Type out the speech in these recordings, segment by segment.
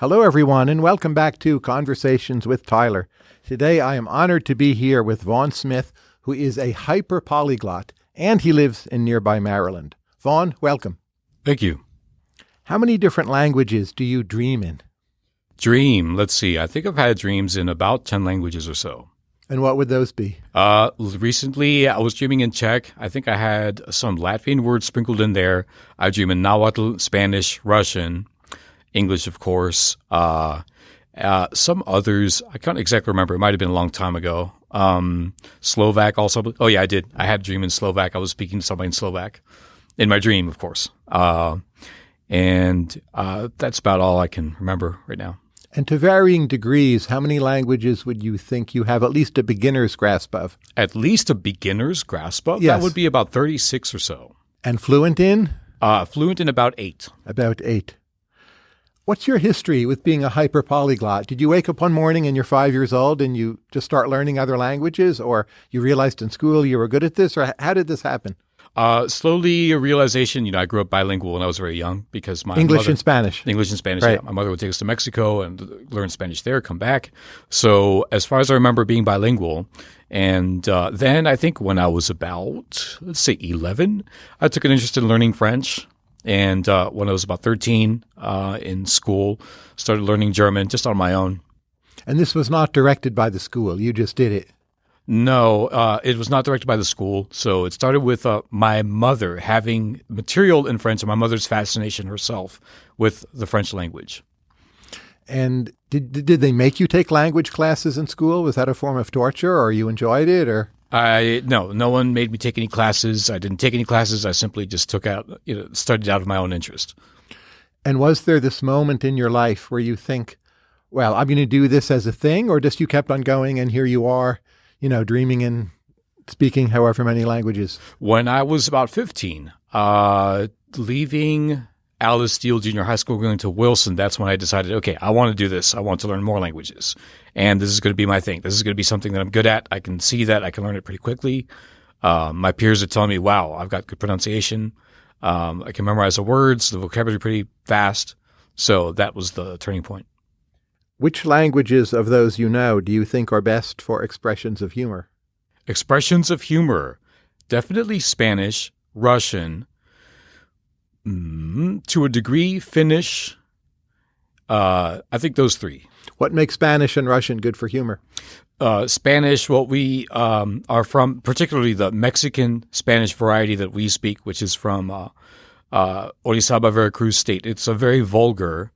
Hello, everyone, and welcome back to Conversations with Tyler. Today, I am honored to be here with Vaughn Smith, who is a hyper polyglot, and he lives in nearby Maryland. Vaughn, welcome. Thank you. How many different languages do you dream in? Dream. Let's see. I think I've had dreams in about 10 languages or so. And what would those be? Uh, recently, I was dreaming in Czech. I think I had some Latvian words sprinkled in there. I dream in Nahuatl, Spanish, Russian, English, of course. Uh, uh, some others, I can't exactly remember. It might have been a long time ago. Um, Slovak also. Oh, yeah, I did. I had a dream in Slovak. I was speaking to somebody in Slovak in my dream, of course. Uh, and uh, that's about all I can remember right now. And to varying degrees, how many languages would you think you have at least a beginner's grasp of? At least a beginner's grasp of? Yes. That would be about 36 or so. And fluent in? Uh, fluent in about eight. About eight. What's your history with being a hyper polyglot? Did you wake up one morning and you're five years old and you just start learning other languages, or you realized in school you were good at this, or how did this happen? Uh, slowly a realization, you know, I grew up bilingual when I was very young because my English mother, and Spanish. English and Spanish. Right. Yeah. My mother would take us to Mexico and learn Spanish there, come back. So as far as I remember being bilingual, and uh, then I think when I was about, let's say 11, I took an interest in learning French. And uh, when I was about 13 uh, in school, started learning German just on my own. And this was not directed by the school. You just did it. No, uh, it was not directed by the school. So it started with uh, my mother having material in French and my mother's fascination herself with the French language. And did did they make you take language classes in school? Was that a form of torture, or you enjoyed it, or? I no, no one made me take any classes. I didn't take any classes. I simply just took out, you know, studied out of my own interest. And was there this moment in your life where you think, well, I'm going to do this as a thing, or just you kept on going and here you are, you know, dreaming and speaking however many languages? When I was about 15, uh, leaving Alice Deal Junior High School, going to Wilson, that's when I decided, okay, I want to do this. I want to learn more languages. And this is going to be my thing. This is going to be something that I'm good at. I can see that. I can learn it pretty quickly. Uh, my peers are telling me, wow, I've got good pronunciation. Um, I can memorize the words, the vocabulary pretty fast. So that was the turning point. Which languages of those you know do you think are best for expressions of humor? Expressions of humor. Definitely Spanish, Russian, mm, to a degree, Finnish. Uh, I think those three. What makes Spanish and Russian good for humor? Uh, Spanish, what we um, are from, particularly the Mexican Spanish variety that we speak, which is from uh, uh, Orizaba, Veracruz state. It's a very vulgar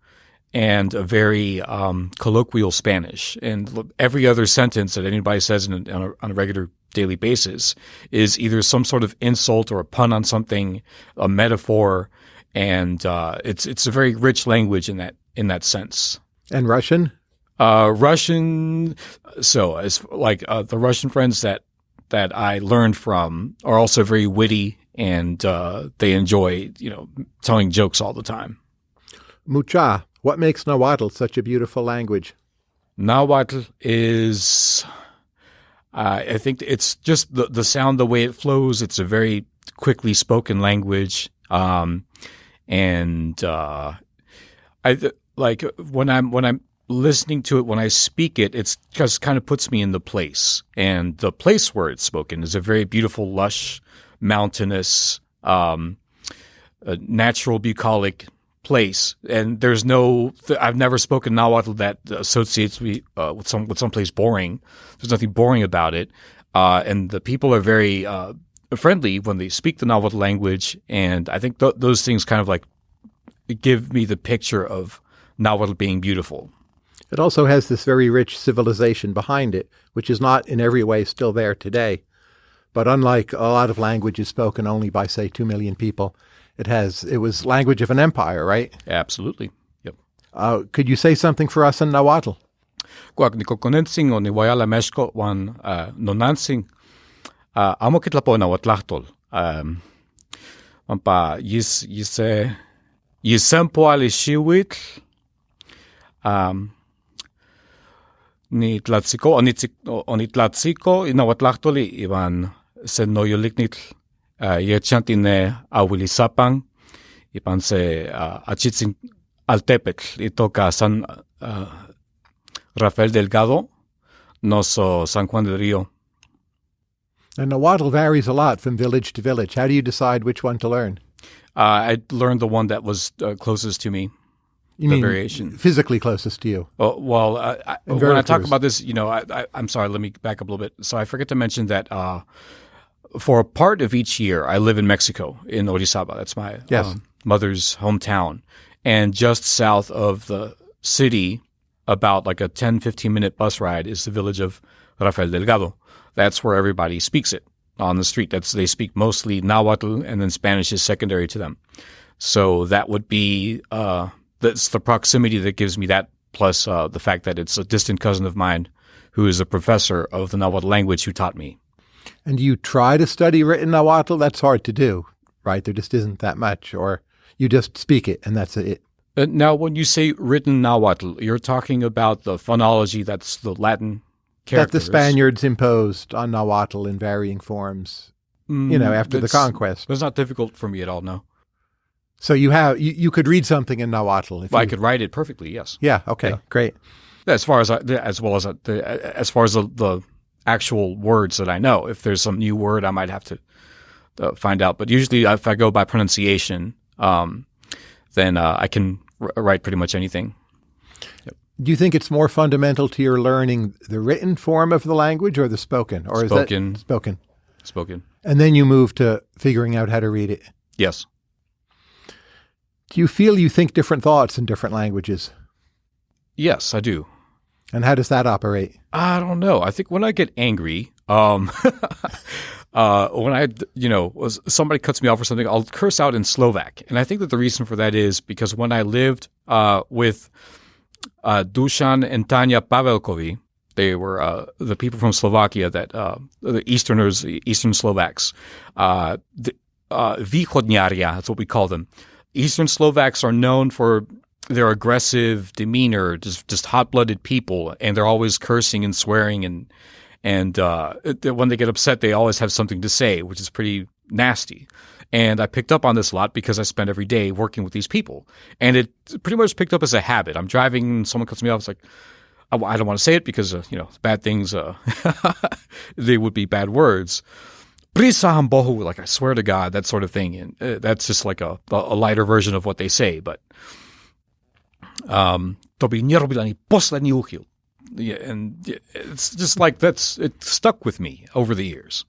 and a very um, colloquial Spanish. And every other sentence that anybody says in a, on, a, on a regular daily basis is either some sort of insult or a pun on something, a metaphor, and uh, it's it's a very rich language in that in that sense. And Russian? Uh, Russian. So as like uh, the Russian friends that that I learned from are also very witty and uh, they enjoy you know telling jokes all the time. Mucha. What makes Nahuatl such a beautiful language? Nahuatl is, uh, I think it's just the the sound, the way it flows. It's a very quickly spoken language, um, and uh, I like when I'm when I'm listening to it when I speak it, it's just kind of puts me in the place, and the place where it's spoken is a very beautiful, lush, mountainous, um, natural, bucolic place, and there's no. I've never spoken Nahuatl that associates me uh, with some with someplace boring. There's nothing boring about it, uh, and the people are very uh, friendly when they speak the Nahuatl language, and I think th- those things kind of like give me the picture of Nahuatl being beautiful. It also has this very rich civilization behind it, which is not in every way still there today. But unlike a lot of languages spoken only by, say, two million people, it has it was language of an empire, right? Absolutely. Yep. Uh, could you say something for us in Nahuatl? Kuak ni kokonensing o ni wayala meshko wan uh, nonansing uh, amo kitlapo na watlahtol. Um, Wampa yis yise yisempo ali shiwitl um, ni tlatziko o ni, tzik- o- o ina watlahtoli iban se noyoliknitl uh, yechantine awilisapang ipan se uh, achitzin Altepetl y toca San uh, Rafael Delgado, no so San Juan del Rio. And Nahuatl varies a lot from village to village. How do you decide which one to learn? Uh, I learned the one that was uh, closest to me. You The mean variation. physically closest to you? Oh, well, I, I, when I talk about this, you know, I, I, I'm sorry. Let me back up a little bit. So I forget to mention that uh, for a part of each year, I live in Mexico in Orizaba. That's my Yes. um, mother's hometown, and just south of the city, about like a 10, 15 minute bus ride, is the village of Rafael Delgado. That's where everybody speaks it on the street. That's they speak mostly Nahuatl, and then Spanish is secondary to them. So that would be uh, that's the proximity that gives me that, plus uh, the fact that it's a distant cousin of mine who is a professor of the Nahuatl language who taught me. And you try to study written Nahuatl? That's hard to do, right? There just isn't that much. Or you just speak it and that's it. Uh, now, when you say written Nahuatl, you're talking about the phonology that's the Latin characters. That the Spaniards imposed on Nahuatl in varying forms, you know, Mm, after the conquest. That's not difficult for me at all. No, So you have you, you could read something in Nahuatl. If I you- could write it perfectly. Yes, Yeah. Okay. Yeah. Great. as far as I, as well as uh, the, as far as the, the actual words that I know. If there's some new word, I might have to uh, find out. But usually, if I go by pronunciation, um, then uh, I can r- write pretty much anything. Do you think it's more fundamental to your learning the written form of the language or the spoken, or Spoken. is that spoken? Spoken. And then you move to figuring out how to read it. Yes. Do you feel you think different thoughts in different languages? Yes, I do. And how does that operate? I don't know. I think when I get angry, um, uh, when I, you know, somebody cuts me off or something, I'll curse out in Slovak, and I think that the reason for that is because when I lived uh, with uh, Dusan and Tanya Pavelkovi, they were uh, the people from Slovakia that uh, the Easterners, Eastern Slovaks, uh, the, uh, that's what we call them. Eastern Slovaks are known for their aggressive demeanor, just just hot blooded people, and they're always cursing and swearing, and and uh, when they get upset, they always have something to say, which is pretty nasty. And I picked up on this a lot because I spent every day working with these people, and it pretty much picked up as a habit. I'm driving, someone cuts me off. It's like I, I don't want to say it because uh, you know bad things. Uh, they would be bad words. Like I swear to God, that sort of thing, and uh, that's just like a, a lighter version of what they say. But um, to by nie robil ani poslední uchyl. Yeah, and it's just like that's it stuck with me over the years.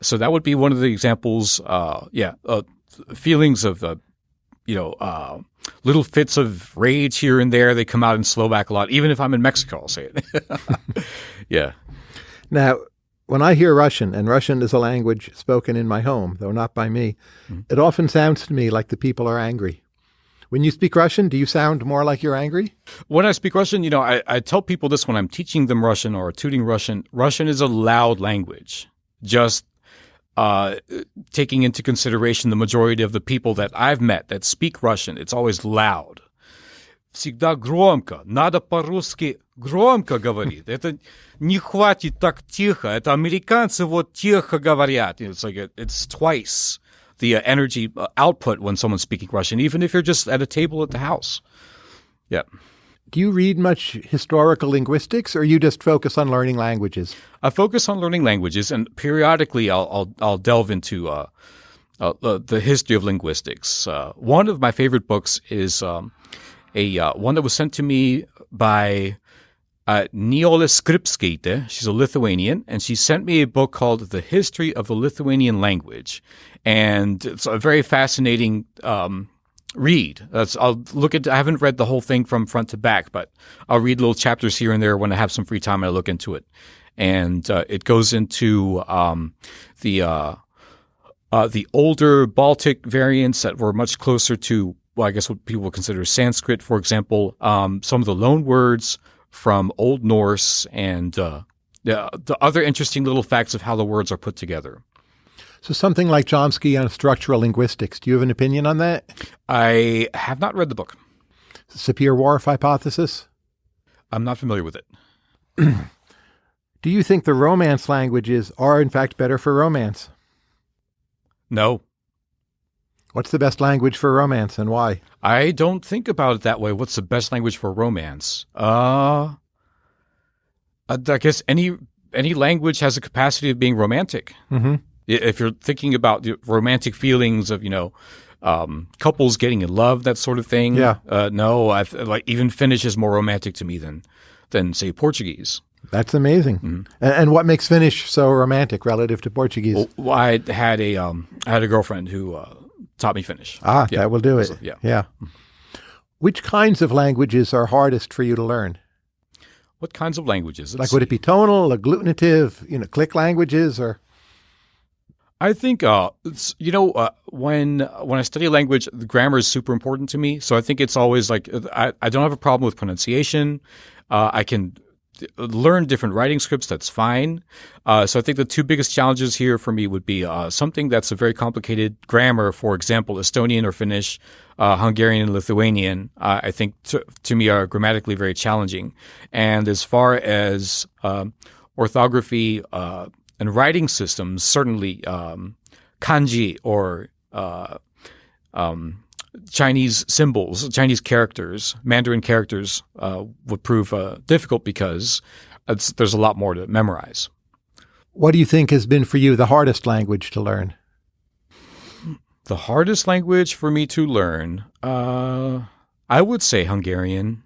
So that would be one of the examples. Uh, yeah, uh, feelings of uh, you know uh, little fits of rage here and there. They come out in Slovak a lot. Even if I'm in Mexico, I'll say it. yeah. Now, when I hear Russian, and Russian is a language spoken in my home, though not by me, it often sounds to me like the people are angry. When you speak Russian, do you sound more like you're angry? When I speak Russian, you know, I, I tell people this when I'm teaching them Russian or tutoring Russian. Russian is a loud language. Just uh, taking into consideration the majority of the people that I've met that speak Russian, it's always loud. Всегда громко. Надо по-русски громко говорить. Это не хватит так тихо. Это американцы вот тихо говорят. It's like a, it's twice the uh, energy uh, output when someone's speaking Russian, even if you're just at a table at the house. Yeah. Do you read much historical linguistics, or you just focus on learning languages? I focus on learning languages, and periodically I'll I'll, I'll delve into uh, uh, the history of linguistics. Uh, one of my favorite books is um, a uh, one that was sent to me by uh, Niola Skripskaite. She's a Lithuanian, and she sent me a book called "The History of the Lithuanian Language," and it's a very fascinating. Um, read. That's I'll look at. I haven't read the whole thing from front to back, but I'll read little chapters here and there when I have some free time. and I look into it, and uh, it goes into um, the uh, uh, the older Baltic variants that were much closer to, well, I guess what people would consider Sanskrit, for example. Um, some of the loan words from Old Norse, and uh, the, the other interesting little facts of how the words are put together. So, something like Chomsky on structural linguistics. Do you have an opinion on that? I have not read the book. Sapir-Whorf hypothesis. I'm not familiar with it. Do you think the Romance languages are, in fact, better for romance? No, What's the best language for romance and why? I don't think about it that way. What's the best language for romance? Uh, I guess any any language has a capacity of being romantic. Mm-hmm. If you're thinking about the romantic feelings of you know um, couples getting in love, that sort of thing. Yeah. Uh, no, I like even Finnish is more romantic to me than than say Portuguese. That's amazing. Mm-hmm. And, and what makes Finnish so romantic relative to Portuguese? Well, I had a um, I had a girlfriend who uh, taught me Finnish. ah, yeah. that will do it. So, yeah. Yeah. Which kinds of languages are hardest for you to learn? What kinds of languages? Like, Let's would it be tonal, agglutinative, you know, click languages, or I think uh, it's, you know uh, when when I study language, the grammar is super important to me. So I think it's always like I, I don't have a problem with pronunciation. Uh, I can learn different writing scripts. That's fine. Uh, so I think the two biggest challenges here for me would be uh, something that's a very complicated grammar. For example, Estonian or Finnish, uh, Hungarian and Lithuanian. Uh, I think to, to me are grammatically very challenging. And as far as um, orthography uh, and writing systems, certainly um, kanji or uh, um, Chinese symbols, Chinese characters, Mandarin characters uh, would prove uh, difficult because there's a lot more to memorize. what do you think has been for you the hardest language to learn? The hardest language for me to learn, uh, I would say Hungarian.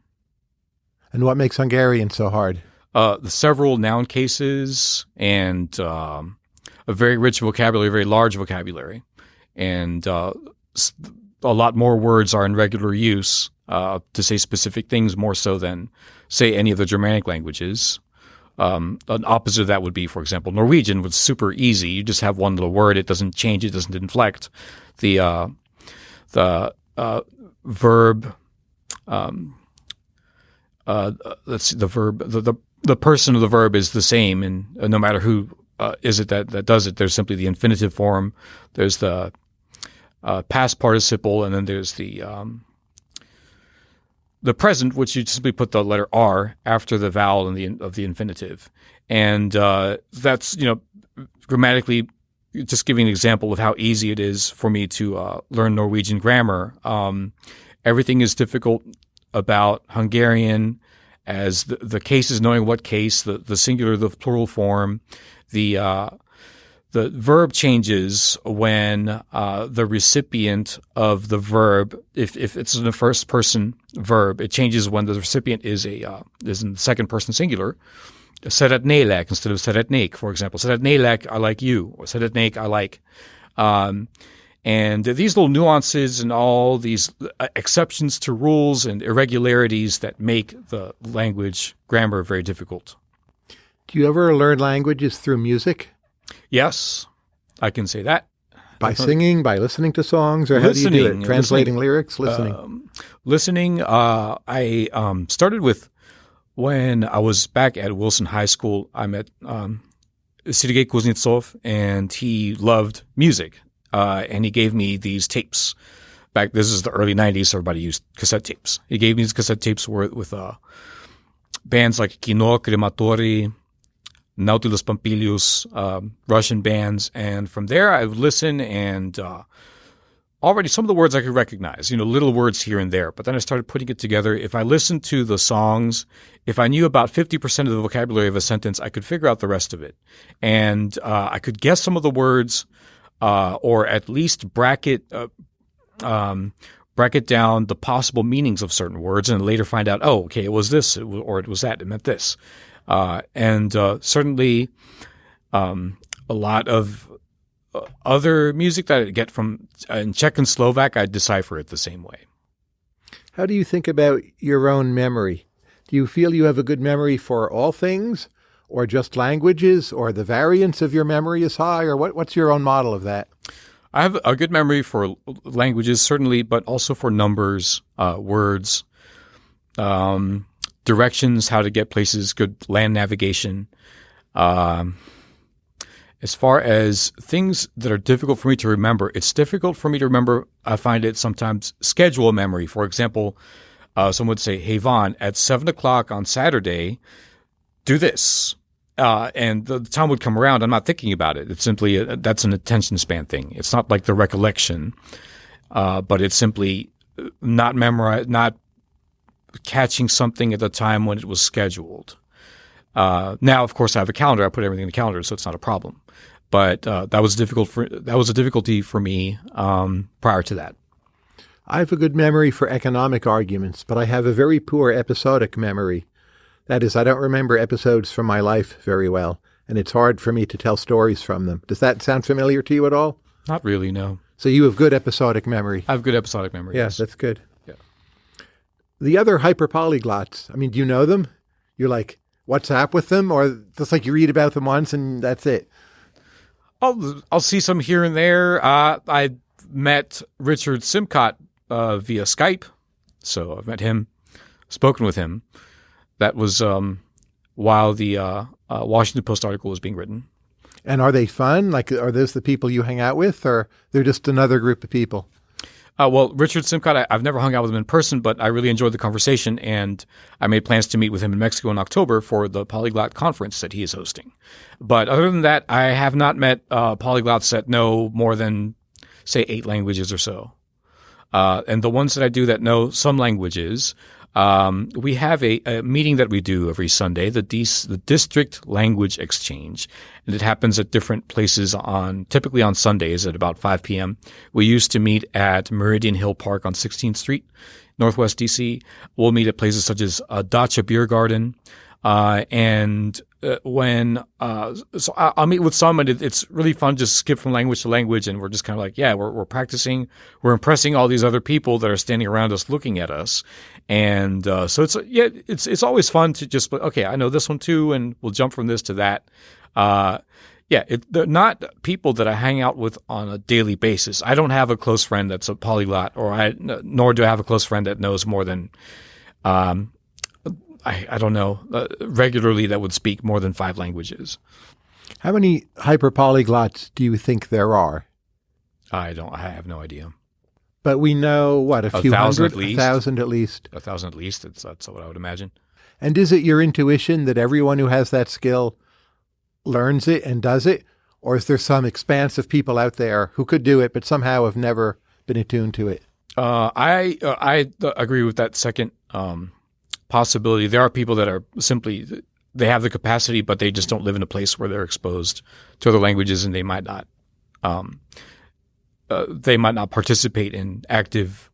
And what makes Hungarian so hard? Uh, the several noun cases and um, a very rich vocabulary, very large vocabulary, and uh, a lot more words are in regular use uh, to say specific things more so than say any of the Germanic languages. Um, an opposite of that would be, for example, Norwegian was super easy. You just have one little word; it doesn't change, it doesn't inflect. The uh, the uh, verb, um, uh, let's see, the verb, the, the the person of the verb is the same, and uh, no matter who uh, is it that that does it, there's simply the infinitive form. There's the uh, past participle, and then there's the um, the present, which you simply put the letter R after the vowel the of the infinitive, and uh, that's you know grammatically just giving an example of how easy it is for me to uh, learn Norwegian grammar. Um, everything is difficult about Hungarian as the, the cases, knowing what case, the, the singular, the plural form, the uh, the verb changes when uh, the recipient of the verb, if, if it's in a first person verb, it changes when the recipient is a uh, is in the second person singular. Szeretnélek instead of szeretnék, for example. Szeretnélek, I like you, or szeretnék, I like. Um, and these little nuances and all these uh, exceptions to rules and irregularities that make the language grammar very difficult. Do you ever learn languages through music? Yes, I can say that. By singing, by listening to songs, or how do you do Listening, it? Translating listening. lyrics, listening. Um, listening, uh, I um, started with when I was back at Wilson High School. I met um, Sergei Kuznetsov, and he loved music. Uh, and he gave me these tapes. Back, this is the early '90s, so everybody used cassette tapes. He gave me these cassette tapes with, with uh, bands like Kino, Crematori, Nautilus Pompilius, um, Russian bands, and from there I would listen and uh, already some of the words I could recognize, you know, little words here and there. But then I started putting it together. If I listened to the songs, if I knew about 50% of the vocabulary of a sentence, I could figure out the rest of it. And uh, I could guess some of the words uh, or at least bracket, uh, um, bracket down the possible meanings of certain words and later find out, oh, okay, it was this or it was that, it meant this. Uh, and uh, certainly um, a lot of uh, other music that I get from in Czech and Slovak, I decipher it the same way. How do you think about your own memory? Do you feel you have a good memory for all things, or just languages, or the variance of your memory is high, or what, what's your own model of that? I have a good memory for languages, certainly, but also for numbers, uh, words, um, directions, how to get places, good land navigation. Um, as far as things that are difficult for me to remember, it's difficult for me to remember. I find it sometimes schedule memory. For example, uh, someone would say, "Hey Vaughn, at seven o'clock on Saturday, do this," uh, and the time would come around. I'm not thinking about it. It's simply a, that's an attention span thing. It's not like the recollection. uh, but it's simply not memorize, not catching something at the time when it was scheduled. Uh, now, of course, I have a calendar. I put everything in the calendar, so it's not a problem. But uh, that was difficult for that was a difficulty for me um, prior to that. I have a good memory for economic arguments, but I have a very poor episodic memory. That is, I don't remember episodes from my life very well, and it's hard for me to tell stories from them. Does that sound familiar to you at all? Not really, no. So you have good episodic memory. I have good episodic memory. Yes, that's good. The other hyperpolyglots, I mean, do you know them? You're like what's up with them, or just like you read about them once and that's it? I'll I'll see some here and there. Uh, I met Richard Simcott uh, via Skype, so I've met him, spoken with him. That was um, while the uh, uh Washington Post article was being written. And are they fun? Like, are those the people you hang out with, or they're just another group of people? Uh, well, Richard Simcott, I, have never hung out with him in person, but I really enjoyed the conversation, and I made plans to meet with him in Mexico in October for the Polyglot conference that he is hosting. But other than that, I have not met uh, polyglots that know more than, say, eight languages or so. Uh, and the ones that I do that know some languages, um, we have a, a, meeting that we do every Sunday, the, the District Language Exchange, and it happens at different places on, typically on Sundays at about 5 p.m. We used to meet at Meridian Hill Park on 16th Street, Northwest DC. We'll meet at places such as uh, Dacha Beer Garden, uh, and uh, when uh, so I, will meet with some, and it, it's really fun. Just skip from language to language, and we're just kind of like, yeah, we're we're practicing, we're impressing all these other people that are standing around us, looking at us, and uh, so it's yeah, it's it's always fun to just okay, I know this one too, and we'll jump from this to that. Uh, yeah, it, they're not people that I hang out with on a daily basis. I don't have a close friend that's a polyglot, or I nor do I have a close friend that knows more than um, I, I don't know, uh, regularly that would speak more than five languages. How many hyperpolyglots do you think there are? I don't. I have no idea. But we know what a, a few hundred, at least. a thousand at least. A thousand at least. That's that's what I would imagine. And is it your intuition that everyone who has that skill learns it and does it, or is there some expanse of people out there who could do it but somehow have never been attuned to it? Uh, I uh, I agree with that second um, possibility. There are people that are simply they have the capacity, but they just don't live in a place where they're exposed to other languages, and they might not um, uh, they might not participate in active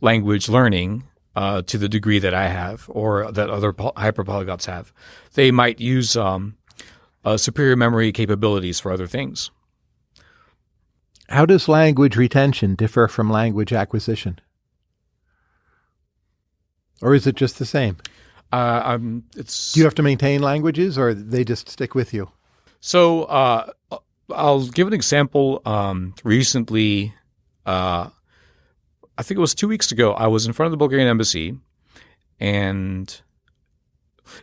language learning uh, to the degree that I have or that other poly- hyperpolyglots have. They might use um, uh, superior memory capabilities for other things. How does language retention differ from language acquisition? Or is it just the same? Uh, um, it's. Do you have to maintain languages, or they just stick with you? So uh, I'll give an example. Um, recently, uh, I think it was two weeks ago. I was in front of the Bulgarian embassy, and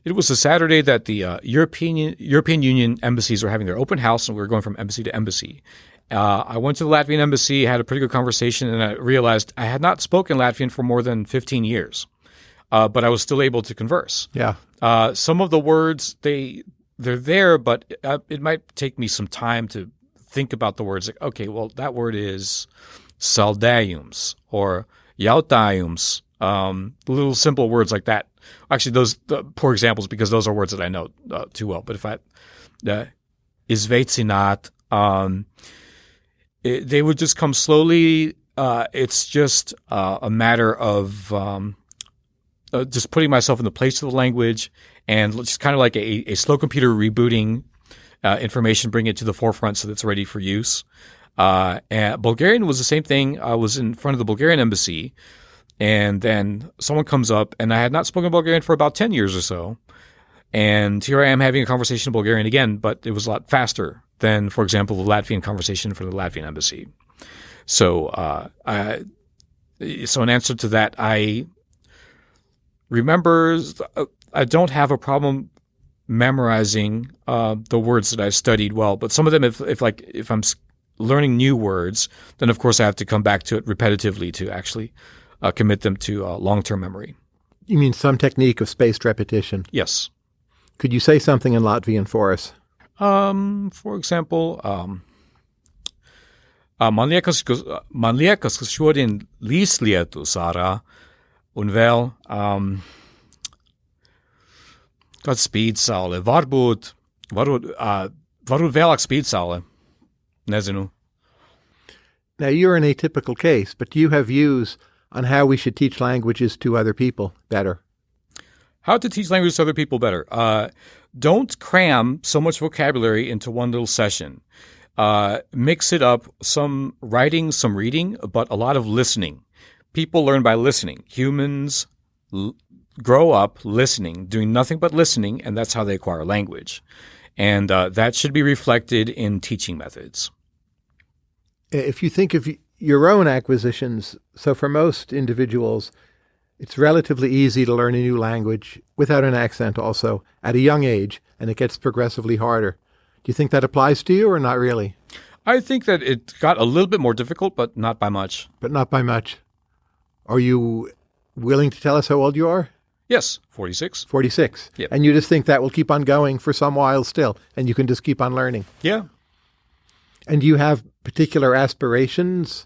it was a Saturday that the uh, European European Union embassies were having their open house, and we were going from embassy to embassy. Uh, I went to the Latvian embassy, had a pretty good conversation, and I realized I had not spoken Latvian for more than 15 years uh, but I was still able to converse. Yeah. Uh, some of the words they they're there, but it, uh, it, might take me some time to think about the words. Like, okay, well, that word is saldaiums or yautaiums. Um, little simple words like that. Actually, those the poor examples because those are words that I know uh, too well. But if I uh, um, it, they would just come slowly. Uh, it's just uh, a matter of um, uh, just putting myself in the place of the language and just kind of like a, a slow computer rebooting uh, information, bring it to the forefront so that it's ready for use. Uh, and Bulgarian was the same thing. I was in front of the Bulgarian embassy, and then someone comes up, and I had not spoken Bulgarian for about 10 years or so. And here I am having a conversation in Bulgarian again, but it was a lot faster than, for example, the Latvian conversation for the Latvian embassy. So, uh, I, so in answer to that, I remembers. Uh, I don't have a problem memorizing uh, the words that I've studied well, but some of them, if, if like if I'm learning new words, then of course I have to come back to it repetitively to actually uh, commit them to uh, long-term memory. You mean some technique of spaced repetition? Yes. Could you say something in Latvian for us? Um, for example, um, Uh, man liekas, man liekas, ka šodien līs lietus ārā un vēl um, kāds spīd saule. Varbūt, varbūt, uh, varbūt vēlāk spīd saule. Nezinu. Now, you're an atypical case, but do you have views on how we should teach languages to other people better? How to teach languages to other people better. Uh, don't cram so much vocabulary into one little session. Uh, mix it up, some writing, some reading, but a lot of listening. People learn by listening. Humans l- grow up listening, doing nothing but listening, and that's how they acquire language. And uh, that should be reflected in teaching methods. If you think of your own acquisitions, so for most individuals, it's relatively easy to learn a new language without an accent also at a young age, and it gets progressively harder. Do you think that applies to you or not really? I think that it got a little bit more difficult, but not by much. But not by much. Are you willing to tell us how old you are? Yes, 46. 46. Yep. And you just think that will keep on going for some while still, and you can just keep on learning. Yeah. And do you have particular aspirations,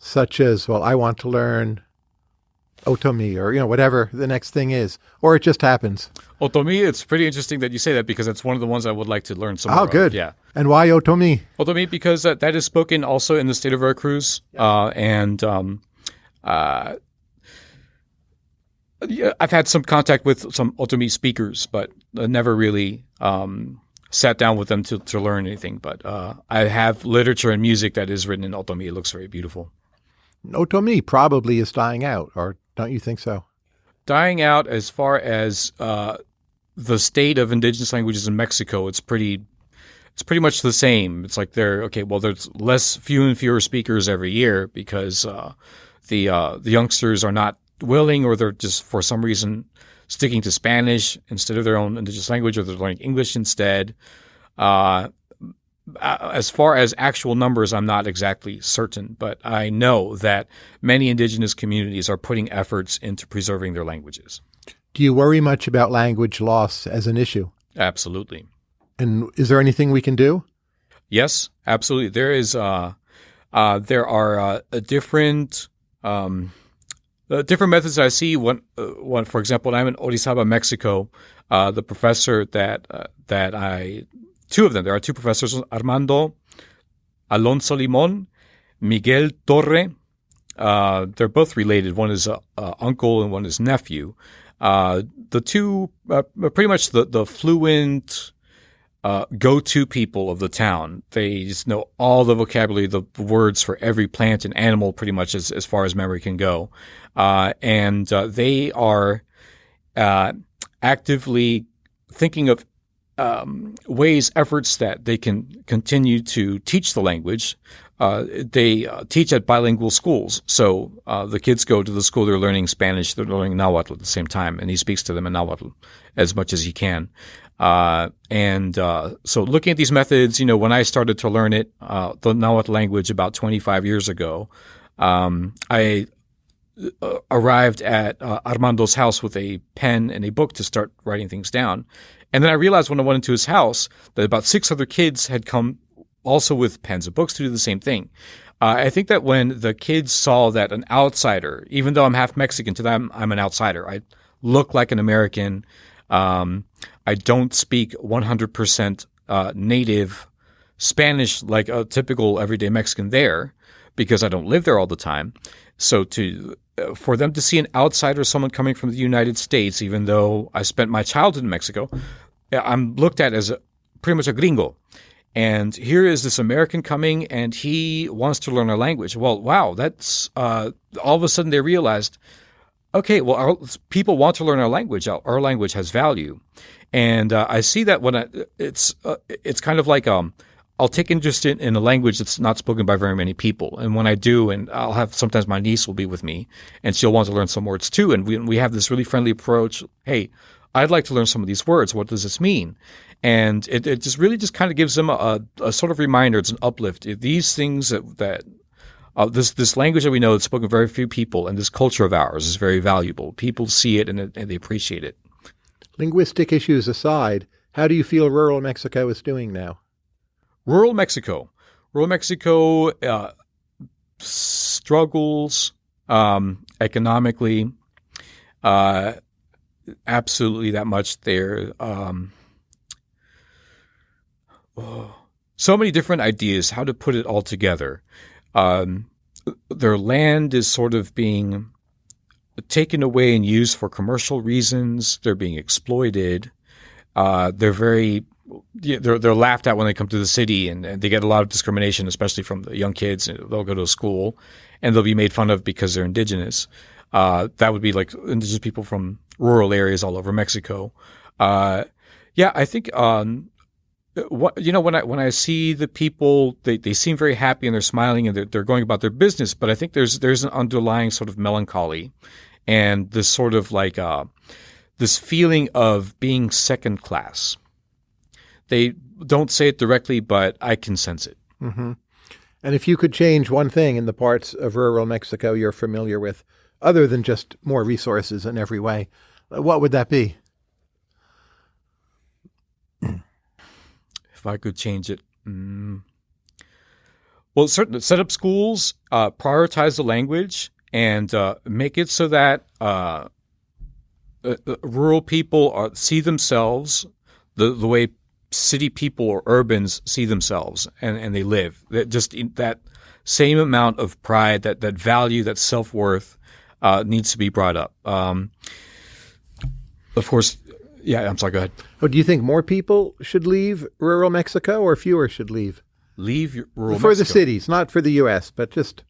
such as, well, I want to learn Otomi or, you know, whatever the next thing is, or it just happens? Otomi, it's pretty interesting that you say that because it's one of the ones I would like to learn some Oh, more of. good. Yeah. And why Otomi? Otomi, because that, that is spoken also in the state of Veracruz, uh, and um, uh, yeah, I've had some contact with some Otomi speakers, but I never really um, sat down with them to, to learn anything. But uh, I have literature and music that is written in Otomi. It looks very beautiful. Otomi probably is dying out, or don't you think so? Dying out as far as uh, the state of indigenous languages in Mexico, it's pretty it's pretty much the same. It's like they're okay. Well, there's less, few and fewer speakers every year because uh, the uh, the youngsters are not willing, or they're just for some reason sticking to Spanish instead of their own indigenous language, or they're learning English instead. Uh, as far as actual numbers, I'm not exactly certain, but I know that many indigenous communities are putting efforts into preserving their languages. Do you worry much about language loss as an issue? Absolutely. And is there anything we can do? Yes, absolutely. There is. Uh, uh, there are uh, a different um, uh, different methods I see. One, uh, one, for example, I'm in Orizaba, Mexico. Uh, the professor that uh, that I two of them. There are two professors: Armando Alonso Limon, Miguel Torre. Uh, they're both related. One is uh, uncle and one is nephew. The two pretty much the the fluent uh, go-to people of the town. They just know all the vocabulary, the words for every plant and animal, pretty much as as far as memory can go. Uh, and uh, they are uh, actively thinking of um, ways, efforts that they can continue to teach the language. Uh, they uh, teach at bilingual schools, so uh, the kids go to the school. They're learning Spanish. They're learning Nahuatl at the same time, and he speaks to them in Nahuatl as much as he can. Uh, and uh, so, looking at these methods, you know, when I started to learn it, uh, the Nahuatl language about 25 years ago, um, I arrived at Armando's house with a pen and a book to start writing things down. And then I realized when I went into his house that about six other kids had come also with pens and books to do the same thing. Uh, I think that when the kids saw that an outsider, even though I'm half Mexican, to them I'm an outsider. I look like an American. Um, I don't speak 100% uh, native Spanish like a typical everyday Mexican there because I don't live there all the time. So to uh, for them to see an outsider, someone coming from the United States, even though I spent my childhood in Mexico, I'm looked at as a, pretty much a gringo. And here is this American coming, and he wants to learn our language. Well, wow, that's uh, all of a sudden they realized, okay, well, our, people want to learn our language. Our, our language has value, and uh, I see that when I, it's uh, it's kind of like um, I'll take interest in, in a language that's not spoken by very many people. And when I do, and I'll have sometimes my niece will be with me and she'll want to learn some words too. And we, we have this really friendly approach. Hey, I'd like to learn some of these words. What does this mean? And it, it just really just kind of gives them a, a sort of reminder. It's an uplift. These things that, that uh, this this language that we know that's spoken by very few people, and this culture of ours is very valuable. People see it and, and they appreciate it. Linguistic issues aside, how do you feel rural Mexico is doing now? Rural Mexico. rural Mexico uh, struggles um, economically. Uh, absolutely, that much there. Um, so many different ideas how to put it all together. Um, their land is sort of being taken away and used for commercial reasons. They're being exploited. Uh, they're very they're they're laughed at when they come to the city, and, and, they get a lot of discrimination, especially from the young kids. They'll go to school, and they'll be made fun of because they're indigenous. Uh, that would be like indigenous people from rural areas all over Mexico. Uh, yeah, I think um, what, you know when I when I see the people, they, they seem very happy and they're smiling and they're, they're going about their business. But I think there's there's an underlying sort of melancholy, and this sort of like uh, this feeling of being second class. They don't say it directly, but I can sense it. Mm-hmm. And if you could change one thing in the parts of rural Mexico you're familiar with, other than just more resources in every way, what would that be? I could change it. Mm. Well, certain set up schools, uh, prioritize the language, and uh, make it so that uh, uh, uh rural people are, see themselves the the way city people or urbans see themselves and, and they live. That just that same amount of pride, that that value, that self worth uh, needs to be brought up. Um, of course, yeah, I'm sorry. Go ahead. Oh, do you think more people should leave rural Mexico, or fewer should leave? Leave rural Mexico. for Mexico. the cities, not for the U.S., but just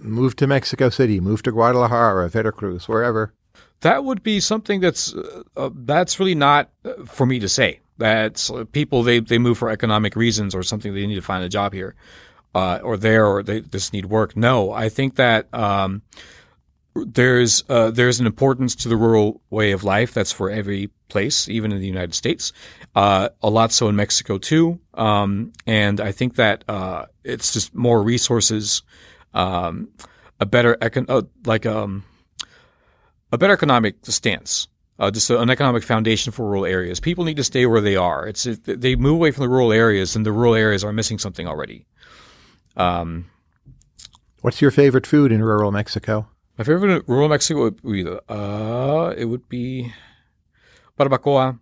move to Mexico City, move to Guadalajara, Veracruz, wherever. That would be something that's uh, uh, that's really not uh, for me to say. That's uh, people they they move for economic reasons or something. They need to find a job here, uh, or there, or they just need work. No, I think that. Um, there's uh, there's an importance to the rural way of life that's for every place, even in the United States. Uh, a lot so in Mexico too, um, and I think that uh, it's just more resources, um, a better econ- uh, like um, a better economic stance. Uh, just an economic foundation for rural areas. People need to stay where they are. It's if they move away from the rural areas, and the rural areas are missing something already. Um, What's your favorite food in rural Mexico? My favorite rural Mexico would be uh, it would be barbacoa.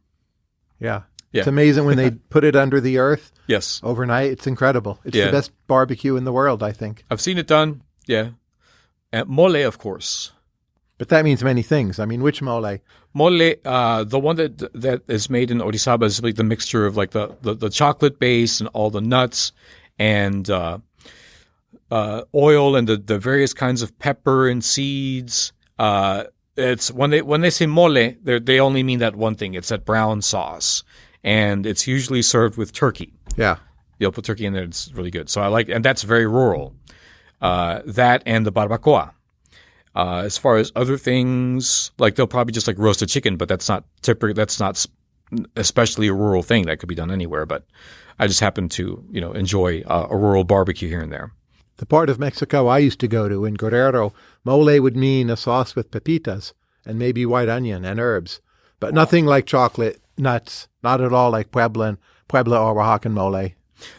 Yeah. Yeah. It's amazing when they put it under the earth Yes, overnight. It's incredible. It's Yeah. the best barbecue in the world, I think. I've seen it done. Yeah, and mole, of course. But that means many things. I mean, which mole? Mole, uh, the one that that is made in Orizaba is like the mixture of like the, the, the chocolate base and all the nuts and uh, uh, oil and the, the various kinds of pepper and seeds. Uh, it's when they when they say mole, they they only mean that one thing. It's that brown sauce, and it's usually served with turkey. Yeah. You'll put turkey in there; it's really good. So I like, and that's very rural. Uh, that and the barbacoa. Uh, as far as other things, like they'll probably just like roast a chicken, but that's not typical. That's not especially a rural thing. That could be done anywhere. But I just happen to, you know, enjoy uh, a rural barbecue here and there. The part of Mexico I used to go to in Guerrero, mole would mean a sauce with pepitas and maybe white onion and herbs, but nothing like chocolate, nuts, not at all like Puebla, Puebla or Oaxacan mole.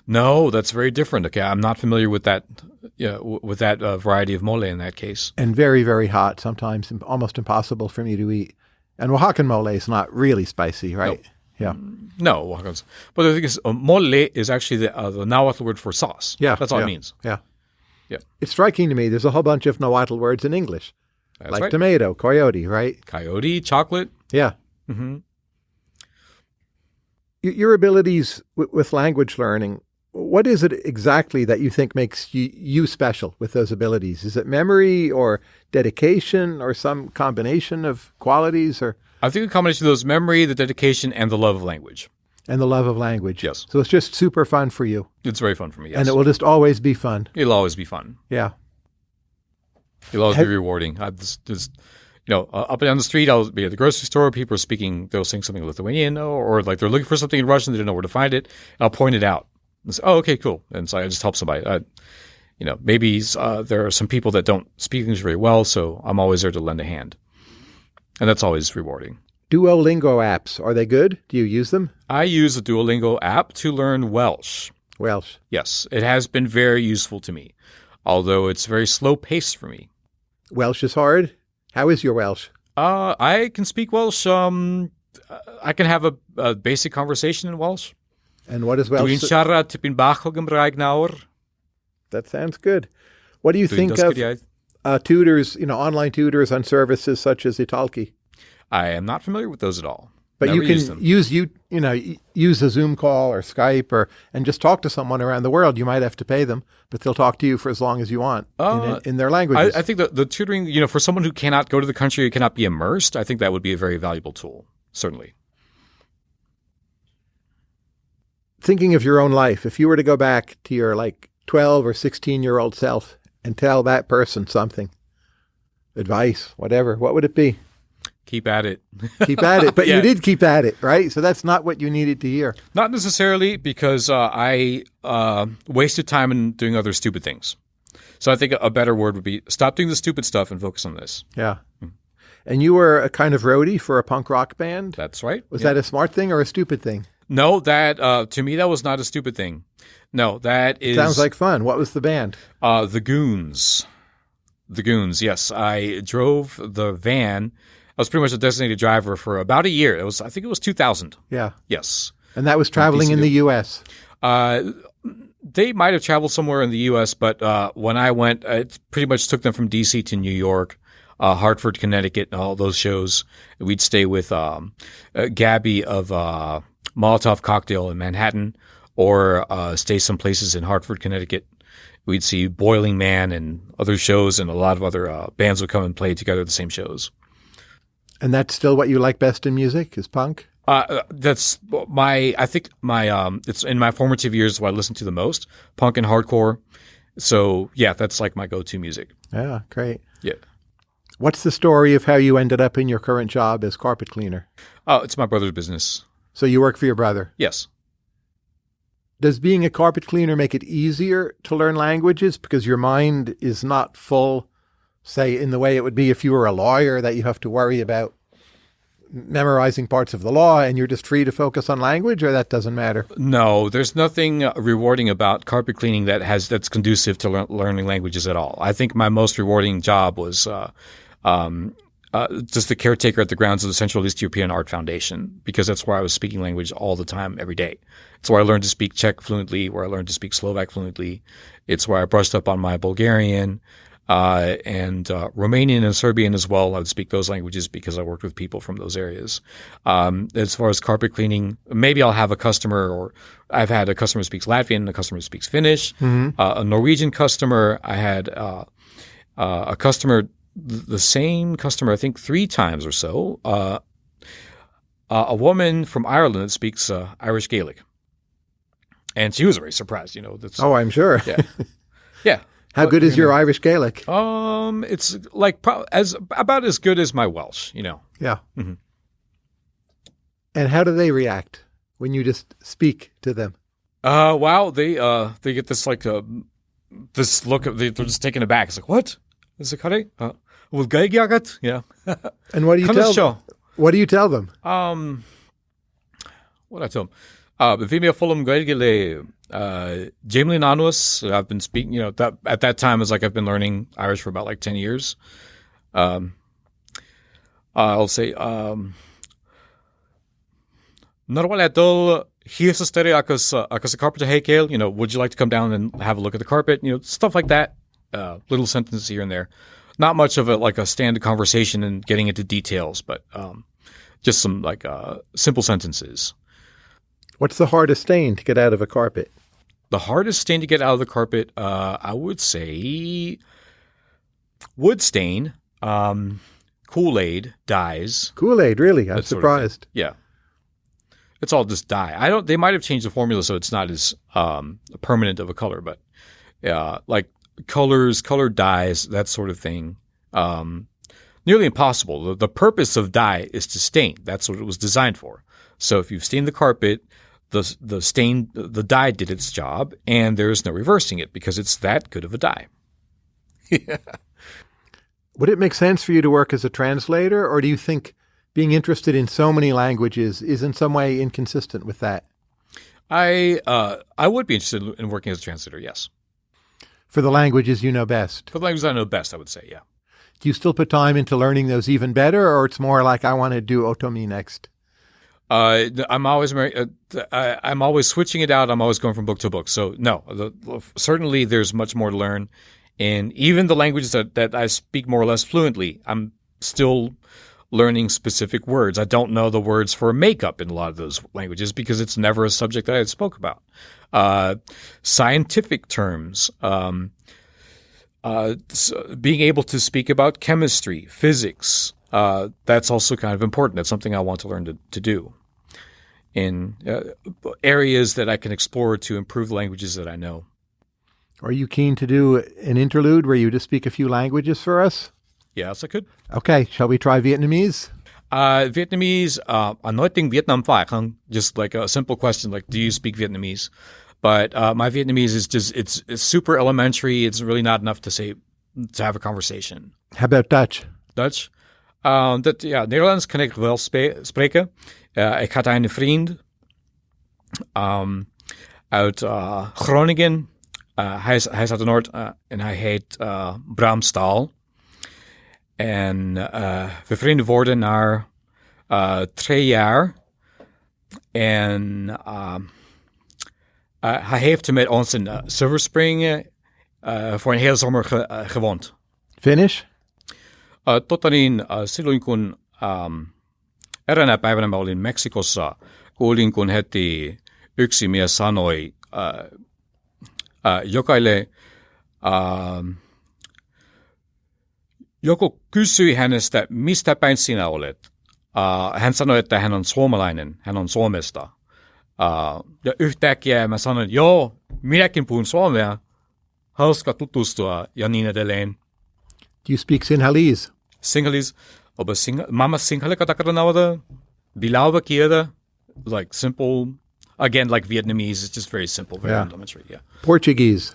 No, that's very different. Okay, I'm not familiar with that. Yeah, w- with that uh, variety of mole in that case. And very, very hot, sometimes almost impossible for me to eat. And Oaxacan mole is not really spicy, right? Yeah. No, Oaxacans. But the thing is, uh, mole is actually the, uh, the Nahuatl word for sauce. Yeah. that's all yeah, it means. Yeah. Yeah. It's striking to me. There's a whole bunch of Nahuatl words in English, That's like right. tomato, coyote, right? Coyote, chocolate. Yeah. hmm Your abilities with language learning, what is it exactly that you think makes you, you special with those abilities? Is it memory or dedication or some combination of qualities or I think a combination of those memory, the dedication, and the love of language. And the love of language? Yes. So it's just super fun for you. It's very fun for me. Yes. And it will just always be fun. It'll always be fun. Yeah. It'll always Have- be rewarding. I just, just you know, uh, up and down the street, I'll be at the grocery store. People are speaking, they'll sing something Lithuanian, or, or like they're looking for something in Russian, they don't know where to find it. I'll point it out. And say, oh, okay, cool. And so I just help somebody. I, you know, maybe uh, there are some people that don't speak English very well, so I'm always there to lend a hand. And that's always rewarding. Duolingo apps, are they good? Do you use them? I use a Duolingo app to learn Welsh. Welsh. Yes, it has been very useful to me, although it's very slow paced for me. Welsh is hard. How is your Welsh? Uh, I can speak Welsh. Um, I can have a, a basic conversation in Welsh. And what is Welsh? Dwi'n siarad tipyn bach o Gymraeg nawr. That sounds good. What do you Dwi'n think of uh, tutors, you know, online tutors on services such as Italki? I am not familiar with those at all. But Never you can use you you know use a Zoom call or Skype or and just talk to someone around the world. You might have to pay them, but they'll talk to you for as long as you want Uh, in, in their language. I. I think that the tutoring, you know, for someone who cannot go to the country, who cannot be immersed, I think that would be a very valuable tool. Certainly. Thinking of your own life, if you were to go back to your like twelve or sixteen year old self and tell that person something, advice, whatever, what would it be? Keep at it. Keep at it, but Yeah. you did keep at it, right? So that's not what you needed to hear. Not necessarily because uh, I uh, wasted time in doing other stupid things. So I think a better word would be stop doing the stupid stuff and focus on this. Yeah. And you were a kind of roadie for a punk rock band. That's right. Was Yeah. that a smart thing or a stupid thing? No, that uh, to me that was not a stupid thing. No, that is Sounds like fun. What was the band? uh, the Goons. The Goons. Yes, I drove the van. I was pretty much a designated driver for about a year. It was, I think, it was 2000. Yeah. Yes. And that was traveling in the U.S. Uh, they might have traveled somewhere in the U.S., but uh, when I went, it pretty much took them from D.C. to New York, uh, Hartford, Connecticut, and all those shows. We'd stay with um, uh, Gabby of uh, Molotov Cocktail in Manhattan, or uh, stay some places in Hartford, Connecticut. We'd see Boiling Man and other shows, and a lot of other uh, bands would come and play together at the same shows. And that's still what you like best in music is punk? Uh, that's my. I think my. Um, it's in my formative years what I listened to the most, punk and hardcore. So yeah, that's like my go-to music. Yeah, great. Yeah. What's the story of how you ended up in your current job as carpet cleaner? Oh, it's my brother's business. So you work for your brother. Yes. Does being a carpet cleaner make it easier to learn languages because your mind is not full, say, in the way it would be if you were a lawyer that you have to worry about memorizing parts of the law and you're just free to focus on language, or that doesn't matter? No, there's nothing uh, rewarding about carpet cleaning that has that's conducive to lear- learning languages at all. I think my most rewarding job was uh, um, uh, just the caretaker at the grounds of the Central East European Art Foundation because that's where I was speaking language all the time, every day. It's where I learned to speak Czech fluently, where I learned to speak Slovak fluently. It's where I brushed up on my Bulgarian. Uh, and uh, Romanian and Serbian as well. I would speak those languages because I worked with people from those areas. Um, as far as carpet cleaning, maybe I'll have a customer, or I've had a customer who speaks Latvian, a customer who speaks Finnish, uh, a Norwegian customer. I had uh, uh, a customer, the same customer, I think three times or so. Uh, uh, a woman from Ireland that speaks uh, Irish Gaelic, and she was very surprised. You know, that's Oh, I'm sure. yeah, yeah. How good is your Irish Gaelic? Um, it's like pro- as about as good as my Welsh, you know. Yeah. Mhm. And how do they react when you just speak to them? Uh, wow, they uh they get this like uh, this look of they, they're just taken aback. It's like what is it curry? Uh, with? Yeah. And what do you Come tell show. them? What do you tell them? Um, what I tell them. Uh, Vimea Fulham Gaigale, uh, Jamelin Anus. I've been speaking, you know, that at that time it was like I've been learning Irish for about like 10 years. Um, I'll say, um, Narwaladol, here's a study, akas, akas a carpenter hekel, you know, would you like to come down and have a look at the carpet? You know, stuff like that. Uh, little sentences here and there. Not much of it like a standard conversation and getting into details, but, um, just some like, uh, simple sentences. What's the hardest stain to get out of a carpet? The hardest stain to get out of the carpet, uh, I would say wood stain, um, Kool Aid, dyes. Kool Aid, really? I'm That sort of surprised. Yeah. It's all just dye. I don't. They might have changed the formula so it's not as um, permanent of a color, but yeah, like colors, colored dyes, that sort of thing. Um, nearly impossible. The, the purpose of dye is to stain. That's what it was designed for. So if you've stained the carpet, the the stain, the dye did its job, and there is no reversing it because it's that good of a dye. yeah. Would it make sense for you to work as a translator, or do you think being interested in so many languages is in some way inconsistent with that? I uh, I would be interested in working as a translator. Yes, For the languages you know best. for the languages I know best, I would say. Yeah. Do you still put time into learning those even better, or it's more like I want to do Otomi next? Uh, I'm always uh, I'm always switching it out. I'm always going from book to book. So no, the, certainly there's much more to learn, and even the languages that, that I speak more or less fluently, I'm still learning specific words. I don't know the words for makeup in a lot of those languages because it's never a subject that I spoke about. Uh, scientific terms. Um, uh, being able to speak about chemistry, physics, uh, that's also kind of important. That's something I want to learn to, to do in uh, areas that I can explore to improve languages that I know. Are you keen to do an interlude where you just speak a few languages for us? Yes, I could. Okay, shall we try Vietnamese? Uh, Vietnamese, uh, I nói tiếng Việt phải không? Just like a simple question, like, do you speak Vietnamese? But uh, my Vietnamese is just, it's, it's super elementary. It's really not enough to say, to have a conversation. How about Dutch? Dutch. Uh, dat, ja, Nederlands kan ik wel spreken. Uh, ik had een vriend um, uit uh, Groningen. Uh, hij, is, hij is uit het Noord en hij heet Bram Staal. En we vrienden worden na twee jaar. En uh, hij heeft met ons in Silver Spring voor een hele zomer ge- gewoond. Finnish? Uh, totta niin, silloin kun um, eräänä päivänä mä olin Meksikossa, kuulin kun heti yksi mies sanoi uh, uh, jokaille, uh, joku kysyi hänestä, mistä päin sinä olet. Uh, hän sanoi, että hän on suomalainen, hän on Suomesta. Uh, ja yhtäkkiä mä sanoin, joo, minäkin puhun suomea, hauska tutustua ja niin edelleen. Do you speak Sinhalese? Sinhalese, oba sing mama singhale katakanawada, bilawa kieda, like simple, again, like Vietnamese, it's just very simple, very Yeah. elementary, yeah. Portuguese?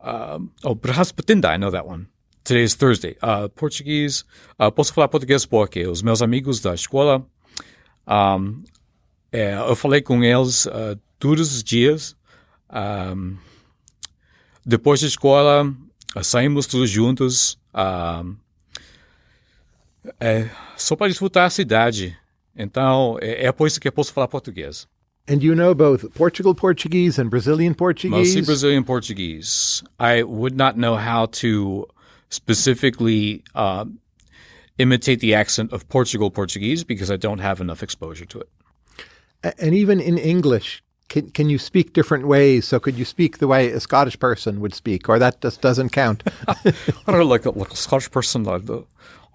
Um, oh, Braspatinda, I know that one. Today is Thursday. Uh, Portuguese, uh, posso falar português porque os meus amigos da escola, um, é, eu falei com eles uh, todos os dias. Um, depois da escola, uh, saímos todos juntos. Um, é, só para desfrutar a cidade. Então, é, é por isso que eu posso falar português. And you know both Portugal Portuguese and Brazilian Portuguese? Mostly Brazilian Portuguese. I would not know how to specifically uh, imitate the accent of Portugal Portuguese because I don't have enough exposure to it. And even in English, can, can you speak different ways? So could you speak the way a Scottish person would speak, or that just doesn't count? I don't like a, like a Scottish person. Like the,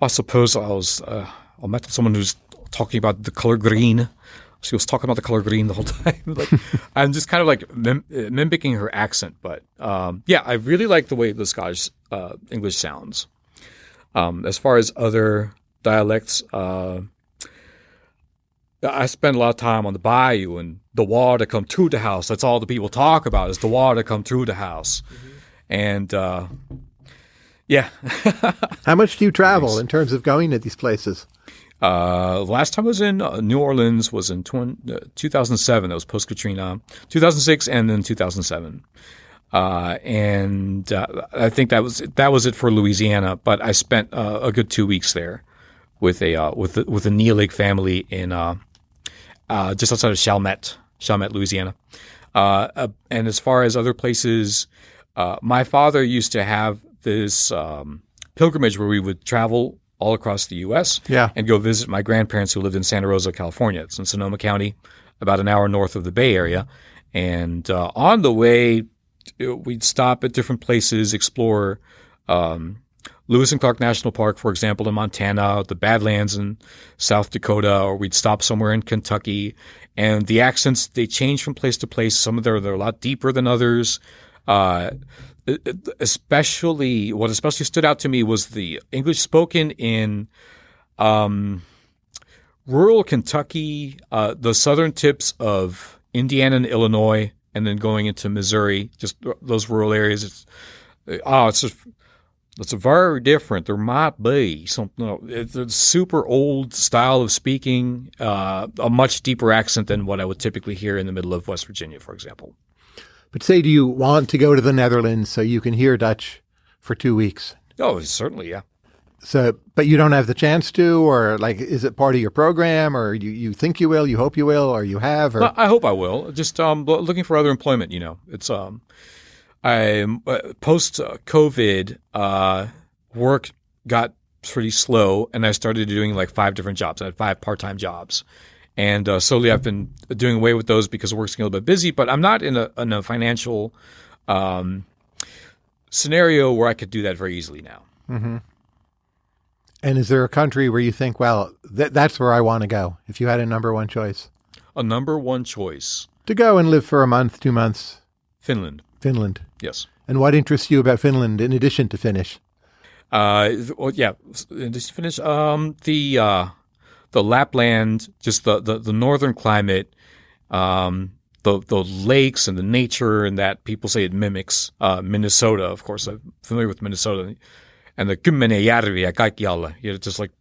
I suppose I was uh, I met someone who's talking about the color green. She was talking about the color green the whole time. like I'm just kind of like mim- mimicking her accent, but um, yeah, I really like the way the Scottish uh, English sounds. Um, as far as other dialects, uh, I spend a lot of time on the bayou and the water come through the house. That's all the people talk about is the water come through the house, and uh, yeah. How much do you travel in terms of going to these places? Uh, last time I was in uh, New Orleans was in uh, 2007. That was post Katrina. 2006 and then 2007. Uh, and uh, I think that was that was it for Louisiana. But I spent uh, a good two weeks there with a uh, with the, with a Neelig family in uh, uh, just outside of Chalmette, Chalmette, Louisiana. Uh, uh, and as far as other places, uh, my father used to have this um, pilgrimage where we would travel all across the U.S. Yeah. and go visit my grandparents who lived in Santa Rosa, California. It's in Sonoma County, about an hour north of the Bay Area. And uh, on the way, we'd stop at different places, explore um, Lewis and Clark National Park, for example, in Montana, the Badlands in South Dakota, or we'd stop somewhere in Kentucky. And the accents, they change from place to place. Some of them are a lot deeper than others. Uh, especially, what especially stood out to me was the English spoken in um, rural Kentucky, uh, the southern tips of Indiana and Illinois, and then going into Missouri, just those rural areas. It's, oh, it's just It's very different. There might be something. It's a super old style of speaking, uh, a much deeper accent than what I would typically hear in the middle of West Virginia, for example. But say, do you want to go to the Netherlands so you can hear Dutch for two weeks? Oh, certainly, yeah. So, but you don't have the chance to, or like, is it part of your program, or you, you think you will, you hope you will, or you have, or I hope I will. Just um, looking for other employment. You know, it's um, I post COVID uh, work got pretty slow, and I started doing like five different jobs. I had five part time jobs, and uh, slowly I've been doing away with those because work's getting a little bit busy. But I'm not in a in a financial um, scenario where I could do that very easily now. and is there a country where you think, well, th- that's where I want to go? If you had a number one choice A number one choice, to go and live for a month, two months, Finland. Finland. Yes. And what interests you about Finland in addition to Finnish? Uh, well, yeah. and Just to finish. Um, the uh, the Lapland, just the, the, the northern climate, um, the the lakes and the nature, and that people say it mimics uh, Minnesota. Of course, I'm familiar with Minnesota, and the Kymmenejärviä kaikkialla. You know, just like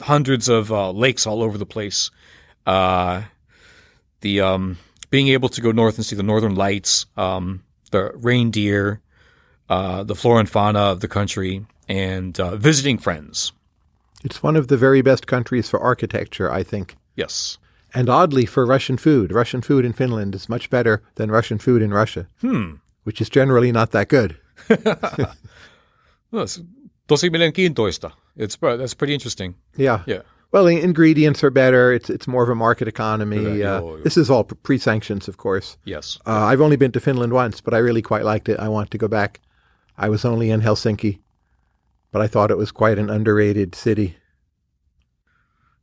hundreds of uh, lakes all over the place. Uh, the um, being able to go north and see the northern lights, um, the reindeer, uh, the flora and fauna of the country, and uh, visiting friends. It's one of the very best countries for architecture, I think. Yes. And oddly, for Russian food, Russian food in Finland is much better than Russian food in Russia, Hmm. which is generally not that good. That's tosi mielenkiintoista. It's that's pretty interesting. Yeah. Yeah. Well, the ingredients are better. It's it's more of a market economy. Uh, this is all pre sanctions, of course. Yes. Uh, I've only been to Finland once, but I really quite liked it. I want to go back. I was only in Helsinki, but I thought it was quite an underrated city.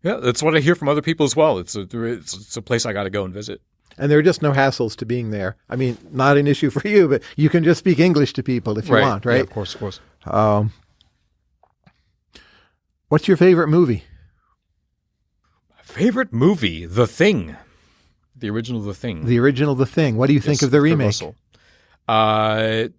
Yeah, that's what I hear from other people as well. It's a it's, it's a place I got to go and visit. And there are just no hassles to being there. I mean, not an issue for you, but you can just speak English to people if you want, right? Yeah, right? of course, of course. Um, what's your favorite movie? Favorite movie, The Thing, the original The Thing. The original The Thing. What do you think of the remake? Uh,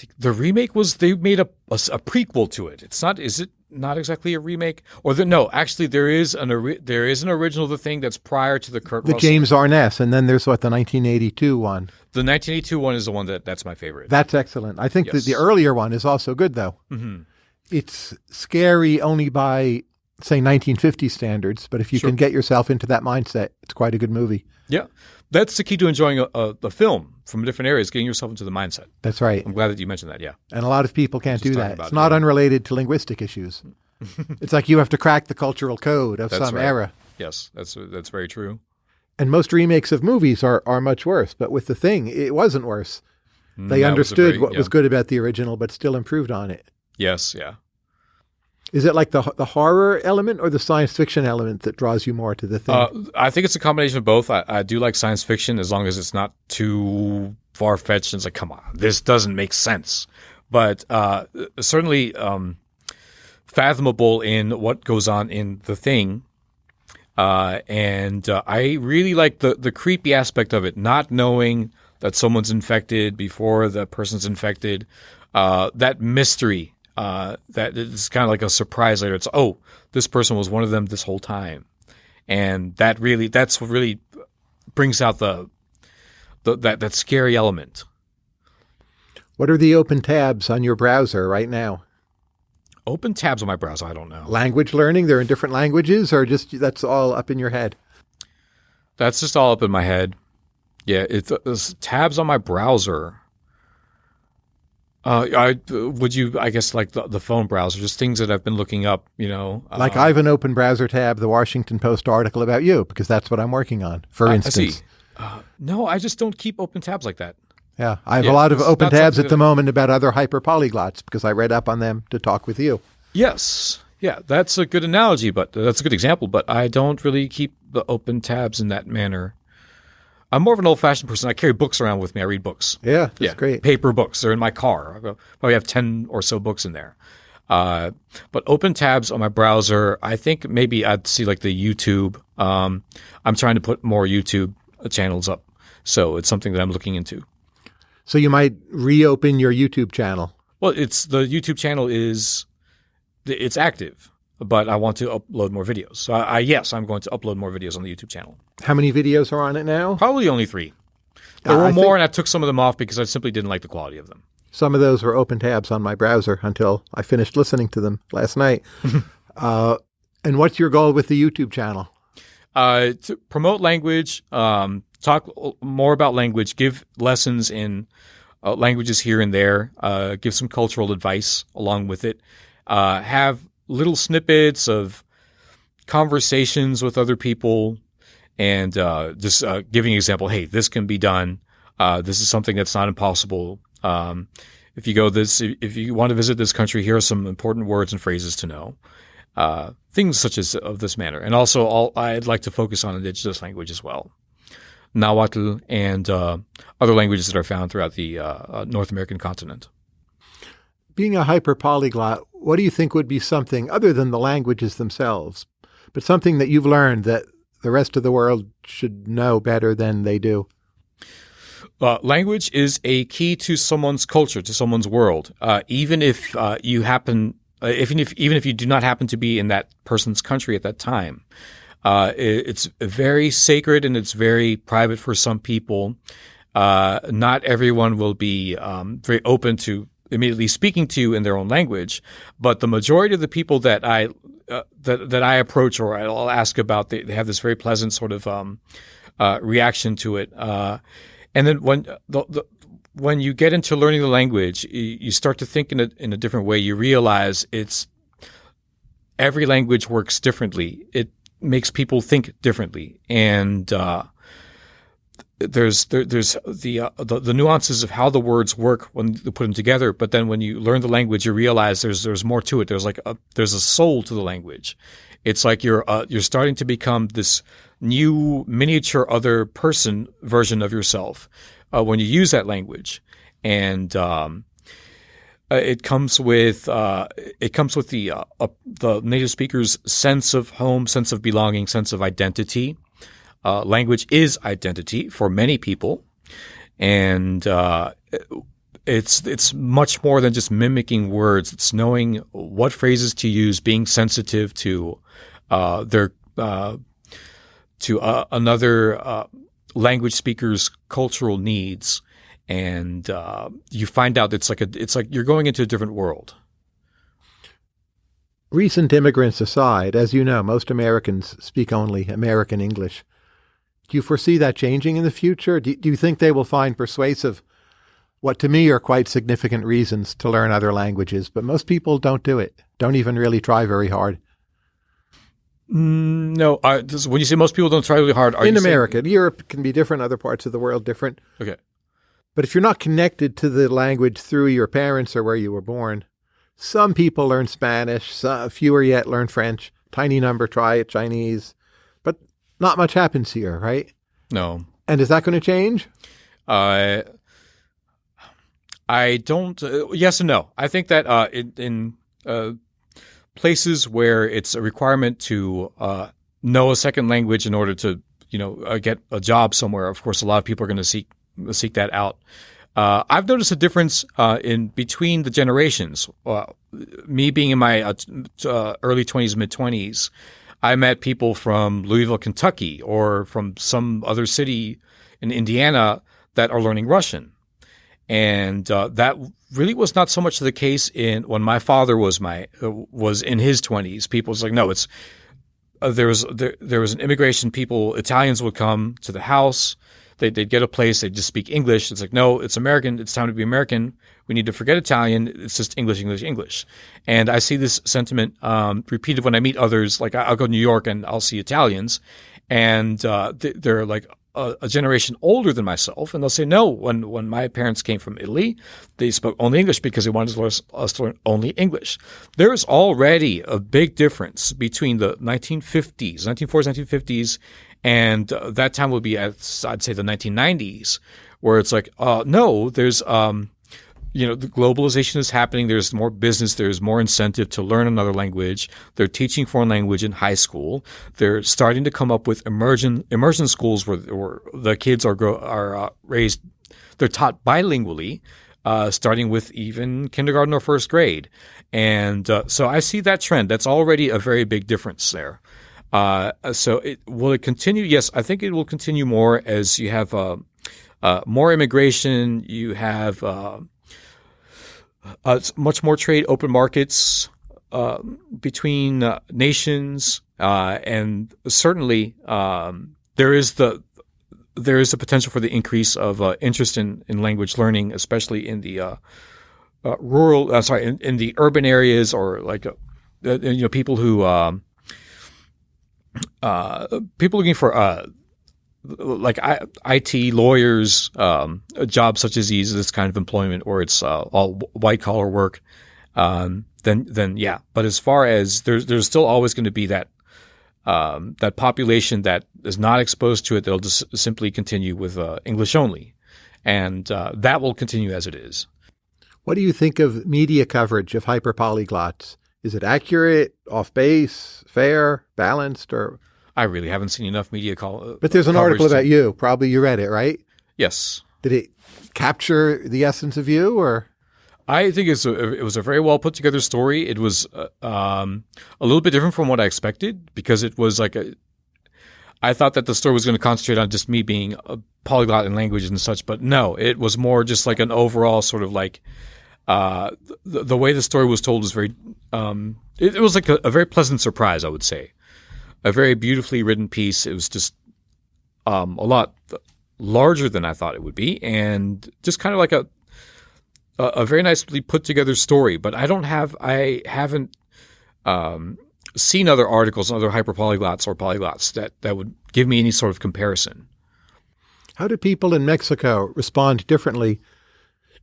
think the remake was they made a prequel to it. It's not. Is it not exactly a remake? Or the, no? Actually, there is an there is an original The Thing that's prior to the Kurt The Russell. James Arness, and then there's what the 1982 one. The 1982 one is the one that that's my favorite. That's excellent. I think that the earlier one is also good, though. Mhm. It's scary only by say 1950 standards, but if you Sure. can get yourself into that mindset, it's quite a good movie. Yeah, that's the key to enjoying a, a, the film from different areas. Getting yourself into the mindset. That's right. I'm glad that you mentioned that. Yeah. And a lot of people can't do that. It's it, not yeah. unrelated to linguistic issues. it's like you have to crack the cultural code of That's some right. era. Yes, that's that's very true. And most remakes of movies are, are much worse. But with The Thing, it wasn't worse. They Mm, that was understood very- what yeah. was good about the original, but still improved on it. Yes. Yeah. Is it like the the horror element or the science fiction element that draws you more to The Thing? Uh, I think it's a combination of both. I, I do like science fiction as long as it's not too far fetched. It's like, come on, this doesn't make sense. But uh, certainly um, fathomable in what goes on in the thing. Uh, and uh, I really like the the creepy aspect of it, not knowing that someone's infected before the person's infected. Uh, that mystery uh, that it's kind of like a surprise later. It's oh, this person was one of them this whole time and that really that's what really brings out the, the that that scary element. what are the open tabs on your browser right now? Open tabs on my browser. I don't know. Language learning? They're in different languages, or just that's all up in your head? That's just all up in my head. Yeah, it's, it's tabs on my browser. Uh, I would you? I guess like the, the phone browser, just things that I've been looking up. You know, Like uh, I have an open browser tab, the Washington Post article about you, because that's what I'm working on. For I- I instance, see. Uh, no, I just don't keep open tabs like that. yeah, I have Yeah, a lot of open tabs at the moment about other hyperpolyglots because I read up on them to talk with you. Yes. Yeah, that's a good analogy, but that's a good example. But I don't really keep the open tabs in that manner. I'm more of an old fashioned person. I carry books around with me. I read books. Yeah, that's yeah, great. Paper books. They're in my car. I probably have 10 or so books in there. Uh, but open tabs on my browser, I think maybe I'd see like the YouTube. Um, I'm trying to put more YouTube channels up. So it's something that I'm looking into. So you might reopen your YouTube channel. Well, it's the YouTube channel is it's active, but I want to upload more videos. So I, I yes, I'm going to upload more videos on the YouTube channel. How many videos are on it now? Probably only three. There Uh, were more, and I took some of them off because I simply didn't like the quality of them. Some of those were open tabs on my browser until I finished listening to them last night. uh, and what's your goal with the YouTube channel? uh, to promote language, um, talk more about language, give lessons in uh, languages here and there, uh, give some cultural advice along with it, uh, have little snippets of conversations with other people, and uh, just uh, giving an example. Hey, this can be done. Uh, this is something that's not impossible. Um, if you go this, if you want to visit this country, here are some important words and phrases to know uh, things such as of this manner. And also, all, I'd like to focus on indigenous language as well, Nahuatl and uh, other languages that are found throughout the uh, North American continent. Being a hyper polyglot, what do you think would be something other than the languages themselves, but something that you've learned that the rest of the world should know better than they do? Uh, language is a key to someone's culture, to someone's world. Uh, even if uh, you happen, uh, even if even if you do not happen to be in that person's country at that time, uh, it, it's very sacred and it's very private for some people. Uh, not everyone will be um, very open to immediately speaking to you in their own language, but the majority of the people that I uh, that that I approach or I'll ask about, they, they have this very pleasant sort of um, uh, reaction to it. Uh, and then when the, the, when you get into learning the language, you, you start to think in a in a different way. You realize it's every language works differently. It makes people think differently, and uh, there's there, there's the, uh, the the nuances of how the words work when you put them together. But then when you learn the language, you realize there's there's more to it. There's like a, there's a soul to the language. It's like you're uh, you're starting to become this new miniature other person version of yourself uh, when you use that language, and um, uh, it comes with uh, it comes with the uh, the native speaker's sense of home, sense of belonging, sense of identity. Uh, language is identity for many people, and uh, it's it's much more than just mimicking words. It's knowing what phrases to use, being sensitive to uh, their uh, to uh, another uh, language speaker's cultural needs, and you find out it's like a it's like you're going into a different world. Recent immigrants aside, as you know, most Americans speak only American English. Do you foresee that changing in the future? Do, do you think they will find persuasive what to me are quite significant reasons to learn other languages, but most people don't do it, don't even really try very hard. Mm, no, this, when you say most people don't try really hard, are in you saying- America, Europe can be different, other parts of the world different. okay, But if you're not connected to the language through your parents or where you were born, some people learn Spanish, some, fewer yet learn French. Tiny number try it Chinese, not much happens here, right? no, And is that going to change? Uh, I don't. Uh, yes and no. I think that uh, in, in uh, places where it's a requirement to uh, know a second language in order to, you know, uh, get a job somewhere, of course, a lot of people are going to seek seek that out. Uh, I've noticed a difference uh, in between the generations. Uh, me being in my uh, t- uh, early twenties, mid twenties, I met people from Louisville, Kentucky, or from some other city in Indiana that are learning Russian, and uh, that really was not so much the case in when my father was my uh, was in his twenties. People was like, no, it's uh, there was there, there was an immigration. People Italians would come to the house. They, they'd get a place. They'd just speak English. It's like, no, it's American. It's time to be American. We need to forget Italian. It's just English, English, English. And I see this sentiment um, repeated when I meet others. Like I'll go to New York and I'll see Italians, and uh, they're like a, a generation older than myself, and they'll say, no, when when my parents came from Italy, they spoke only English because they wanted us, to learn only English. There's already a big difference between the 1950s, 1940s, 1950s, and uh, that time would be, I'd say, the 1990s, where it's like, uh, no, there's um, you know, the globalization is happening. There's more business. There's more incentive to learn another language. They're teaching foreign language in high school. They're starting to come up with immersion immersion schools where, where the kids are grow, are uh, raised. They're taught bilingually. uh, starting with even kindergarten or first grade. And uh, so I see that trend. That's already a very big difference there. Uh, so it, will it continue? Yes, I think it will continue more as you have uh, uh, more immigration. You have uh, much more trade, open markets between nations, and certainly um, there is the there is a potential for the increase of uh, interest in, in language learning, especially in the uh, uh, rural, uh, sorry, in, in, the urban areas or like, uh, uh, you know, people who, um, people looking for, like I, IT lawyers, um, jobs such as these, this kind of employment, or it's all white collar work. Um, then, then yeah. But as far as there's, there's still always going to be that um, that population that is not exposed to it, they'll just simply continue with uh, English only. And uh, that will continue as it is. What do you think of media coverage of hyperpolyglots? Is it accurate, off base, fair, balanced, or? I really haven't seen enough media call. Uh, but there's an article about to... you. Probably you read it, right? Yes. Did it capture the essence of you, or? I think it's a, it was a very well put together story. It was uh, um, a little bit different from what I expected because it was like a. I thought that the story was going to concentrate on just me being a polyglot in languages and such, but no, it was more just like an overall sort of like uh, the, the, way the story was told was very. Um, it, it, was like a, a, very pleasant surprise, I would say. A very beautifully written piece. It was just um, a lot larger than I thought it would be, and just kind of like a a, very nicely put together story. But I don't have, I haven't um, seen other articles on other hyperpolyglots or polyglots that, that would give me any sort of comparison. How do people in Mexico respond differently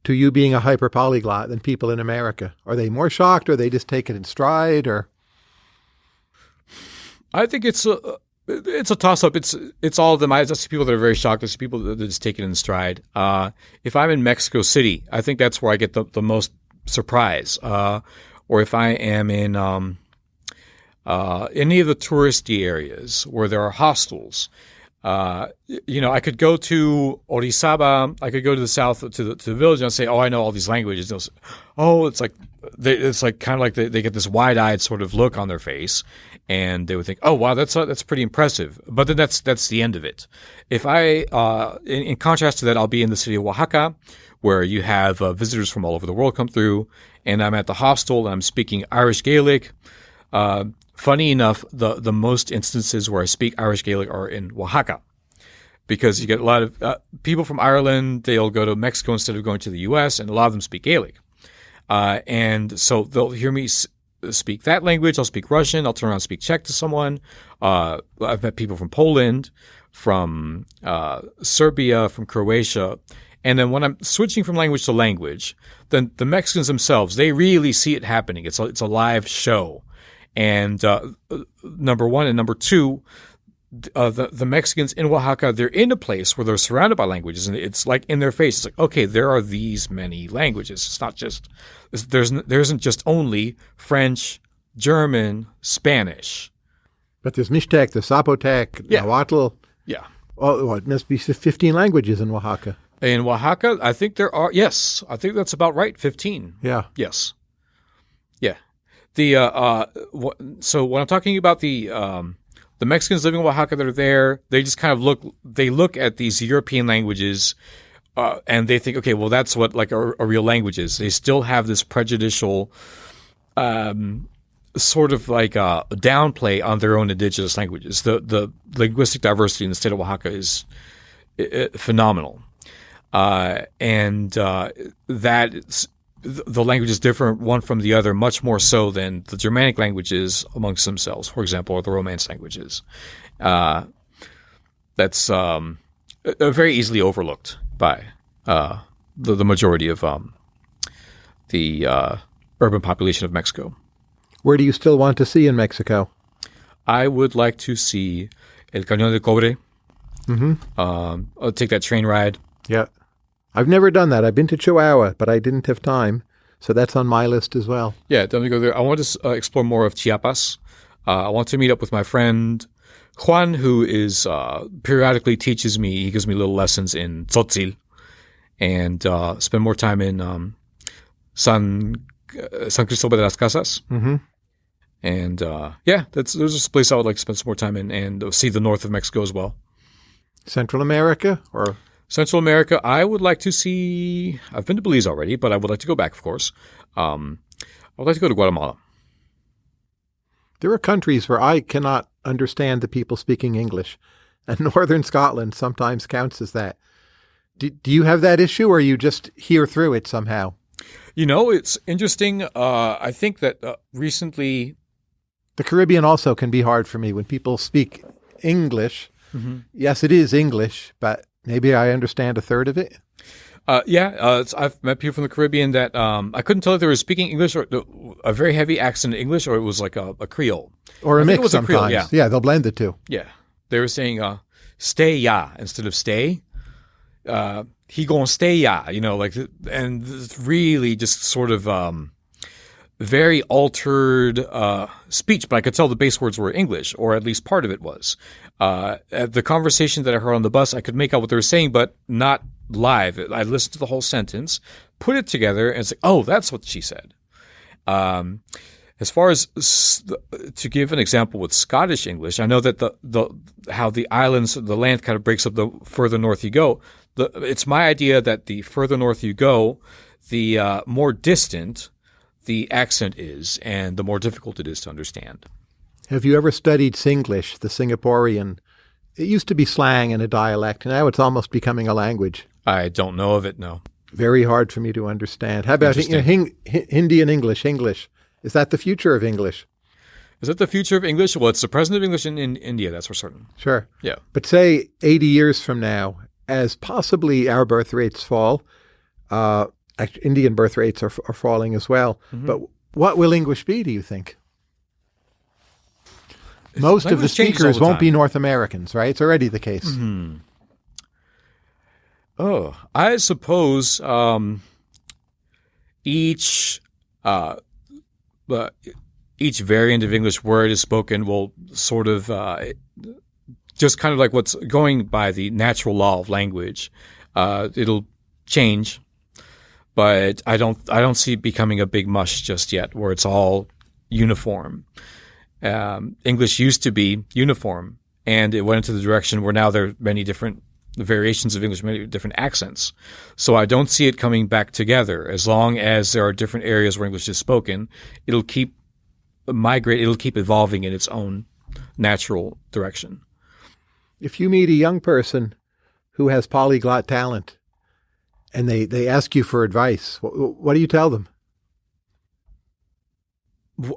to you being a hyperpolyglot than people in America? Are they more shocked or they just take it in stride or? I think it's a, it's a toss up. It's it's all of them. I see people that are very shocked. There's people that just take it in stride. Uh, if I'm in Mexico City, I think that's where I get the, the most surprise. Uh, or if I am in um, uh, any of the touristy areas where there are hostels, uh, you know, I could go to Orizaba. I could go to the south to the, to the village and say, "Oh, I know all these languages." Oh, it's like they, it's like kind of like they, they get this wide-eyed sort of look on their face, and they would think, "Oh, wow, that's uh, that's pretty impressive." But then that's that's the end of it. If I, uh, in, in, contrast to that, I'll be in the city of Oaxaca, where you have uh, visitors from all over the world come through, and I'm at the hostel and I'm speaking Irish Gaelic. Uh, Funny enough, the, the most instances where I speak Irish Gaelic are in Oaxaca because you get a lot of uh, people from Ireland, they'll go to Mexico instead of going to the US, and a lot of them speak Gaelic. Uh, and so they'll hear me speak that language. I'll speak Russian. I'll turn around and speak Czech to someone. Uh, I've met people from Poland, from uh, Serbia, from Croatia. And then when I'm switching from language to language, then the Mexicans themselves, they really see it happening. It's a, it's a live show. And uh, number one and number two, uh, the the Mexicans in Oaxaca, they're in a place where they're surrounded by languages, and it's like in their face. It's like, okay, there are these many languages. It's not just there's there isn't just only French, German, Spanish. But there's Mixtec, the Zapotec, yeah. Nahuatl. Yeah. Oh, it must be 15 languages in Oaxaca. In Oaxaca, I think there are. Yes, I think that's about right. 15. Yeah. Yes. The uh, uh, so when I'm talking about the um, the Mexicans living in Oaxaca that are there, they just kind of look they look at these European languages uh, and they think, okay, well that's what like a, a, real language is. They still have this prejudicial um, sort of like a uh, downplay on their own indigenous languages. The the linguistic diversity in the state of Oaxaca is phenomenal. Uh, and uh, that the language is different one from the other much more so than the Germanic languages amongst themselves, for example, or the Romance languages. Uh, that's um, very easily overlooked by uh, the, the, majority of um, the uh, urban population of Mexico. Where do you still want to see in Mexico? I would like to see El Cañón de Cobre. Mm-hmm. Um, I'll take that train ride. Yeah. I've never done that. I've been to Chihuahua, but I didn't have time. So that's on my list as well. Yeah, definitely go there. I want to uh, explore more of Chiapas. Uh, I want to meet up with my friend Juan, who is uh, periodically teaches me. He gives me little lessons in tzotzil, and uh, spend more time in um, San uh, San Cristobal de las Casas. Mm-hmm. And uh, yeah, that's there's a place I would like to spend some more time in and see the north of Mexico as well. Central America or Central America, I would like to see. I've been to Belize already, but I would like to go back, of course. Um, I would like to go to Guatemala. there are countries where I cannot understand the people speaking English, and northern Scotland sometimes counts as that. Do, do you have that issue, or you just hear through it somehow? You know, it's interesting. Uh, I think that uh, recently, The Caribbean also can be hard for me when people speak English. Yes, it is English, but maybe I understand a third of it. uh, yeah, uh, I've met people from the Caribbean that um, I couldn't tell if they were speaking English or a very heavy accent in English, or it was like a, a Creole. Or a I think it mix was a sometimes. Creole, yeah. yeah, they'll blend the two. Yeah, they were saying uh, "stay ya" instead of "stay." Uh, he gonna stay ya, you know, like, and it's really just sort of um, very altered uh, speech. But I could tell the base words were English, or at least part of it was. Uh, the conversation that I heard on the bus, I could make out what they were saying, but not live. I listened to the whole sentence, put it together, and it's like, oh, that's what she said. Um, as far as to give an example with Scottish English, I know that the, the how the islands, the land kind of breaks up the further north you go. The, it's my idea that the further north you go, the uh, more distant the accent is, and the more difficult it is to understand. Have you ever studied Singlish, the Singaporean? It used to be slang and a dialect, and now it's almost becoming a language. I don't know of it. No. Very hard for me to understand. How about you know, Hin- Hindi and English? English is that the future of English? Is that the future of English? Well, it's the present of English in, in India. That's for certain. Sure. Yeah. But say 80 years from now, as possibly our birth rates fall, uh, Indian birth rates are, are falling as well. But what will English be, do you think? Most of the language changes all speakers the won't be. North Americans, right? It's already the case. Oh, I suppose um, each uh, uh, each variant of English word is spoken will sort of uh, just kind of like what's going by the natural law of language. Uh, it'll change, but I don't I don't see it becoming a big mush just yet, where it's all uniform. Um, English used to be uniform, and it went into the direction where now there are many different variations of English, many different accents. So I don't see it coming back together. As long as there are different areas where English is spoken, it'll keep migrate. It'll keep evolving in its own natural direction. If you meet a young person who has polyglot talent and they, they ask you for advice, what, what do you tell them?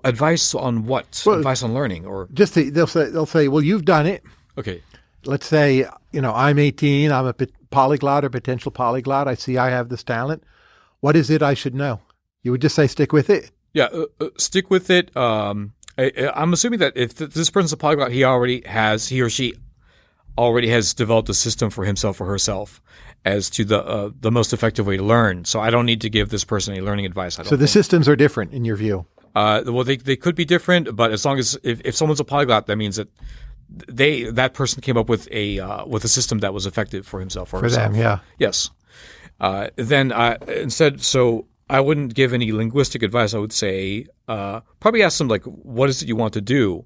Advice on what? Well- Advice on learning, or Just to, they'll say they'll say, "Well, you've done it. okay, Let's say you know I'm 18. I'm a polyglot or potential polyglot. I see I have this talent. What is it I should know?" You would just say, "Stick with it." Yeah, uh, uh, stick with it. Um, I, I'm assuming that if this person's a polyglot, he already has, he or she already has developed a system for himself or herself as to the uh, the most effective way to learn. So I don't need to give this person any learning advice. So the think. systems are different in your view. Uh, well, they, they could be different, but as long as if, if someone's a polyglot, that means that they that person came up with a uh, with a system that was effective for himself or For herself. them, yeah. Yes. Uh, then I, instead, so I wouldn't give any linguistic advice. I would say uh, probably ask them like, "What is it you want to do?"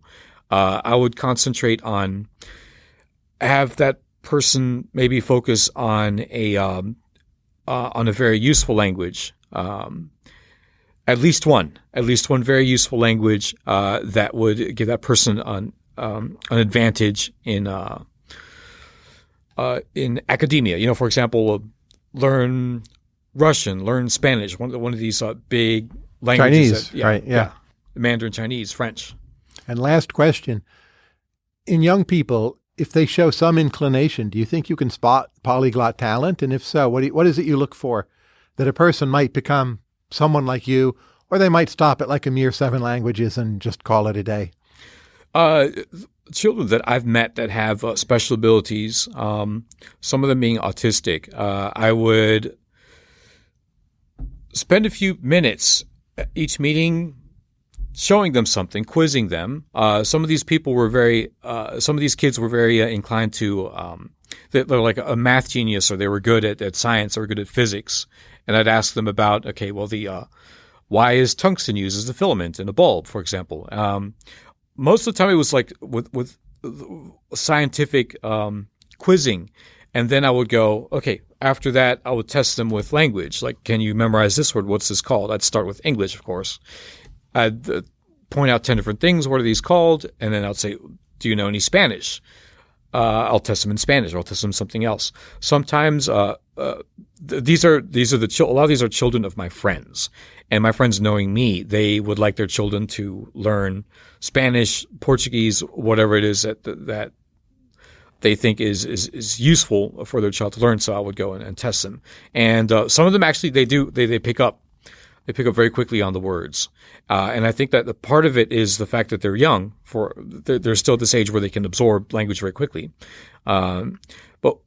Uh, I would concentrate on have that person maybe focus on a um, uh, on a very useful language. Um, at least one, at least one very useful language uh, that would give that person an um, an advantage in uh, uh, in academia. You know, for example, uh, learn Russian, learn Spanish. One of the, one of these uh, big languages. Chinese, that- right, yeah. Mandarin Chinese, French. And last question: In young people, if they show some inclination, do you think you can spot polyglot talent? And if so, what you, what is it you look for that a person might become someone like you, or they might stop at like a mere seven languages and just call it a day? Uh, children that I've met that have uh, special abilities, um, some of them being autistic, uh, I would spend a few minutes at each meeting showing them something, quizzing them. Uh, some of these people were very, uh, some of these kids were very uh, inclined to um, they, they're like a math genius or they were good at, at science or good at physics. And I'd ask them about, okay, well, the, uh, why is tungsten used as a filament in a bulb, for example? Um, most of the time it was like with, with scientific, um, quizzing. And then I would go, okay, after that, I would test them with language. Like, can you memorize this word? What's this called? I'd start with English, of course. I'd uh, point out 10 different things. What are these called? And then I'd say, do you know any Spanish? Uh, I'll test them in Spanish or I'll test them something else. Sometimes, uh, uh, th- these are, these are the, a lot of these are children of my friends and my friends knowing me, they would like their children to learn Spanish, Portuguese, whatever it is that, that they think is, is, is useful for their child to learn. So I would go and, and test them. And, uh, some of them actually, they do, they, they pick up they pick up very quickly on the words. Uh, and I think that the part of it is the fact that they're young for they're, they're still at this age where they can absorb language very quickly. Um, but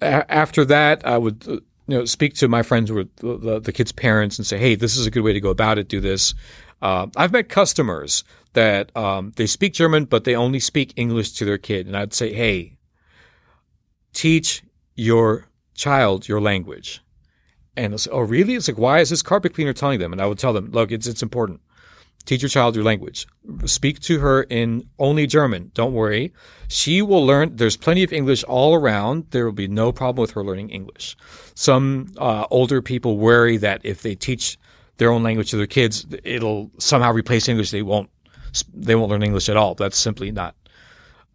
a- after that, I would uh, you know speak to my friends who are the, the, the, kids' parents and say, "Hey, this is a good way to go about it. Do this." Uh, I've met customers that um, they speak German, but they only speak English to their kid, and I'd say, "Hey, teach your child your language." And they'll say, "Oh, really?" It's like, "Why is this carpet cleaner telling them?" And I would tell them, "Look, it's it's important. Teach your child your language. Speak to her in only German. Don't worry, she will learn. There's plenty of English all around. There will be no problem with her learning English. Some uh, older people worry that if they teach their own language to their kids, it'll somehow replace English. They won't. They won't learn English at all. That's simply not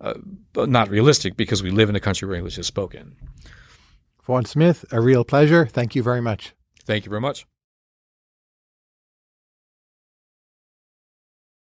uh, not realistic because we live in a country where English is spoken. Vaughn Smith, a real pleasure. Thank you very much. Thank you very much.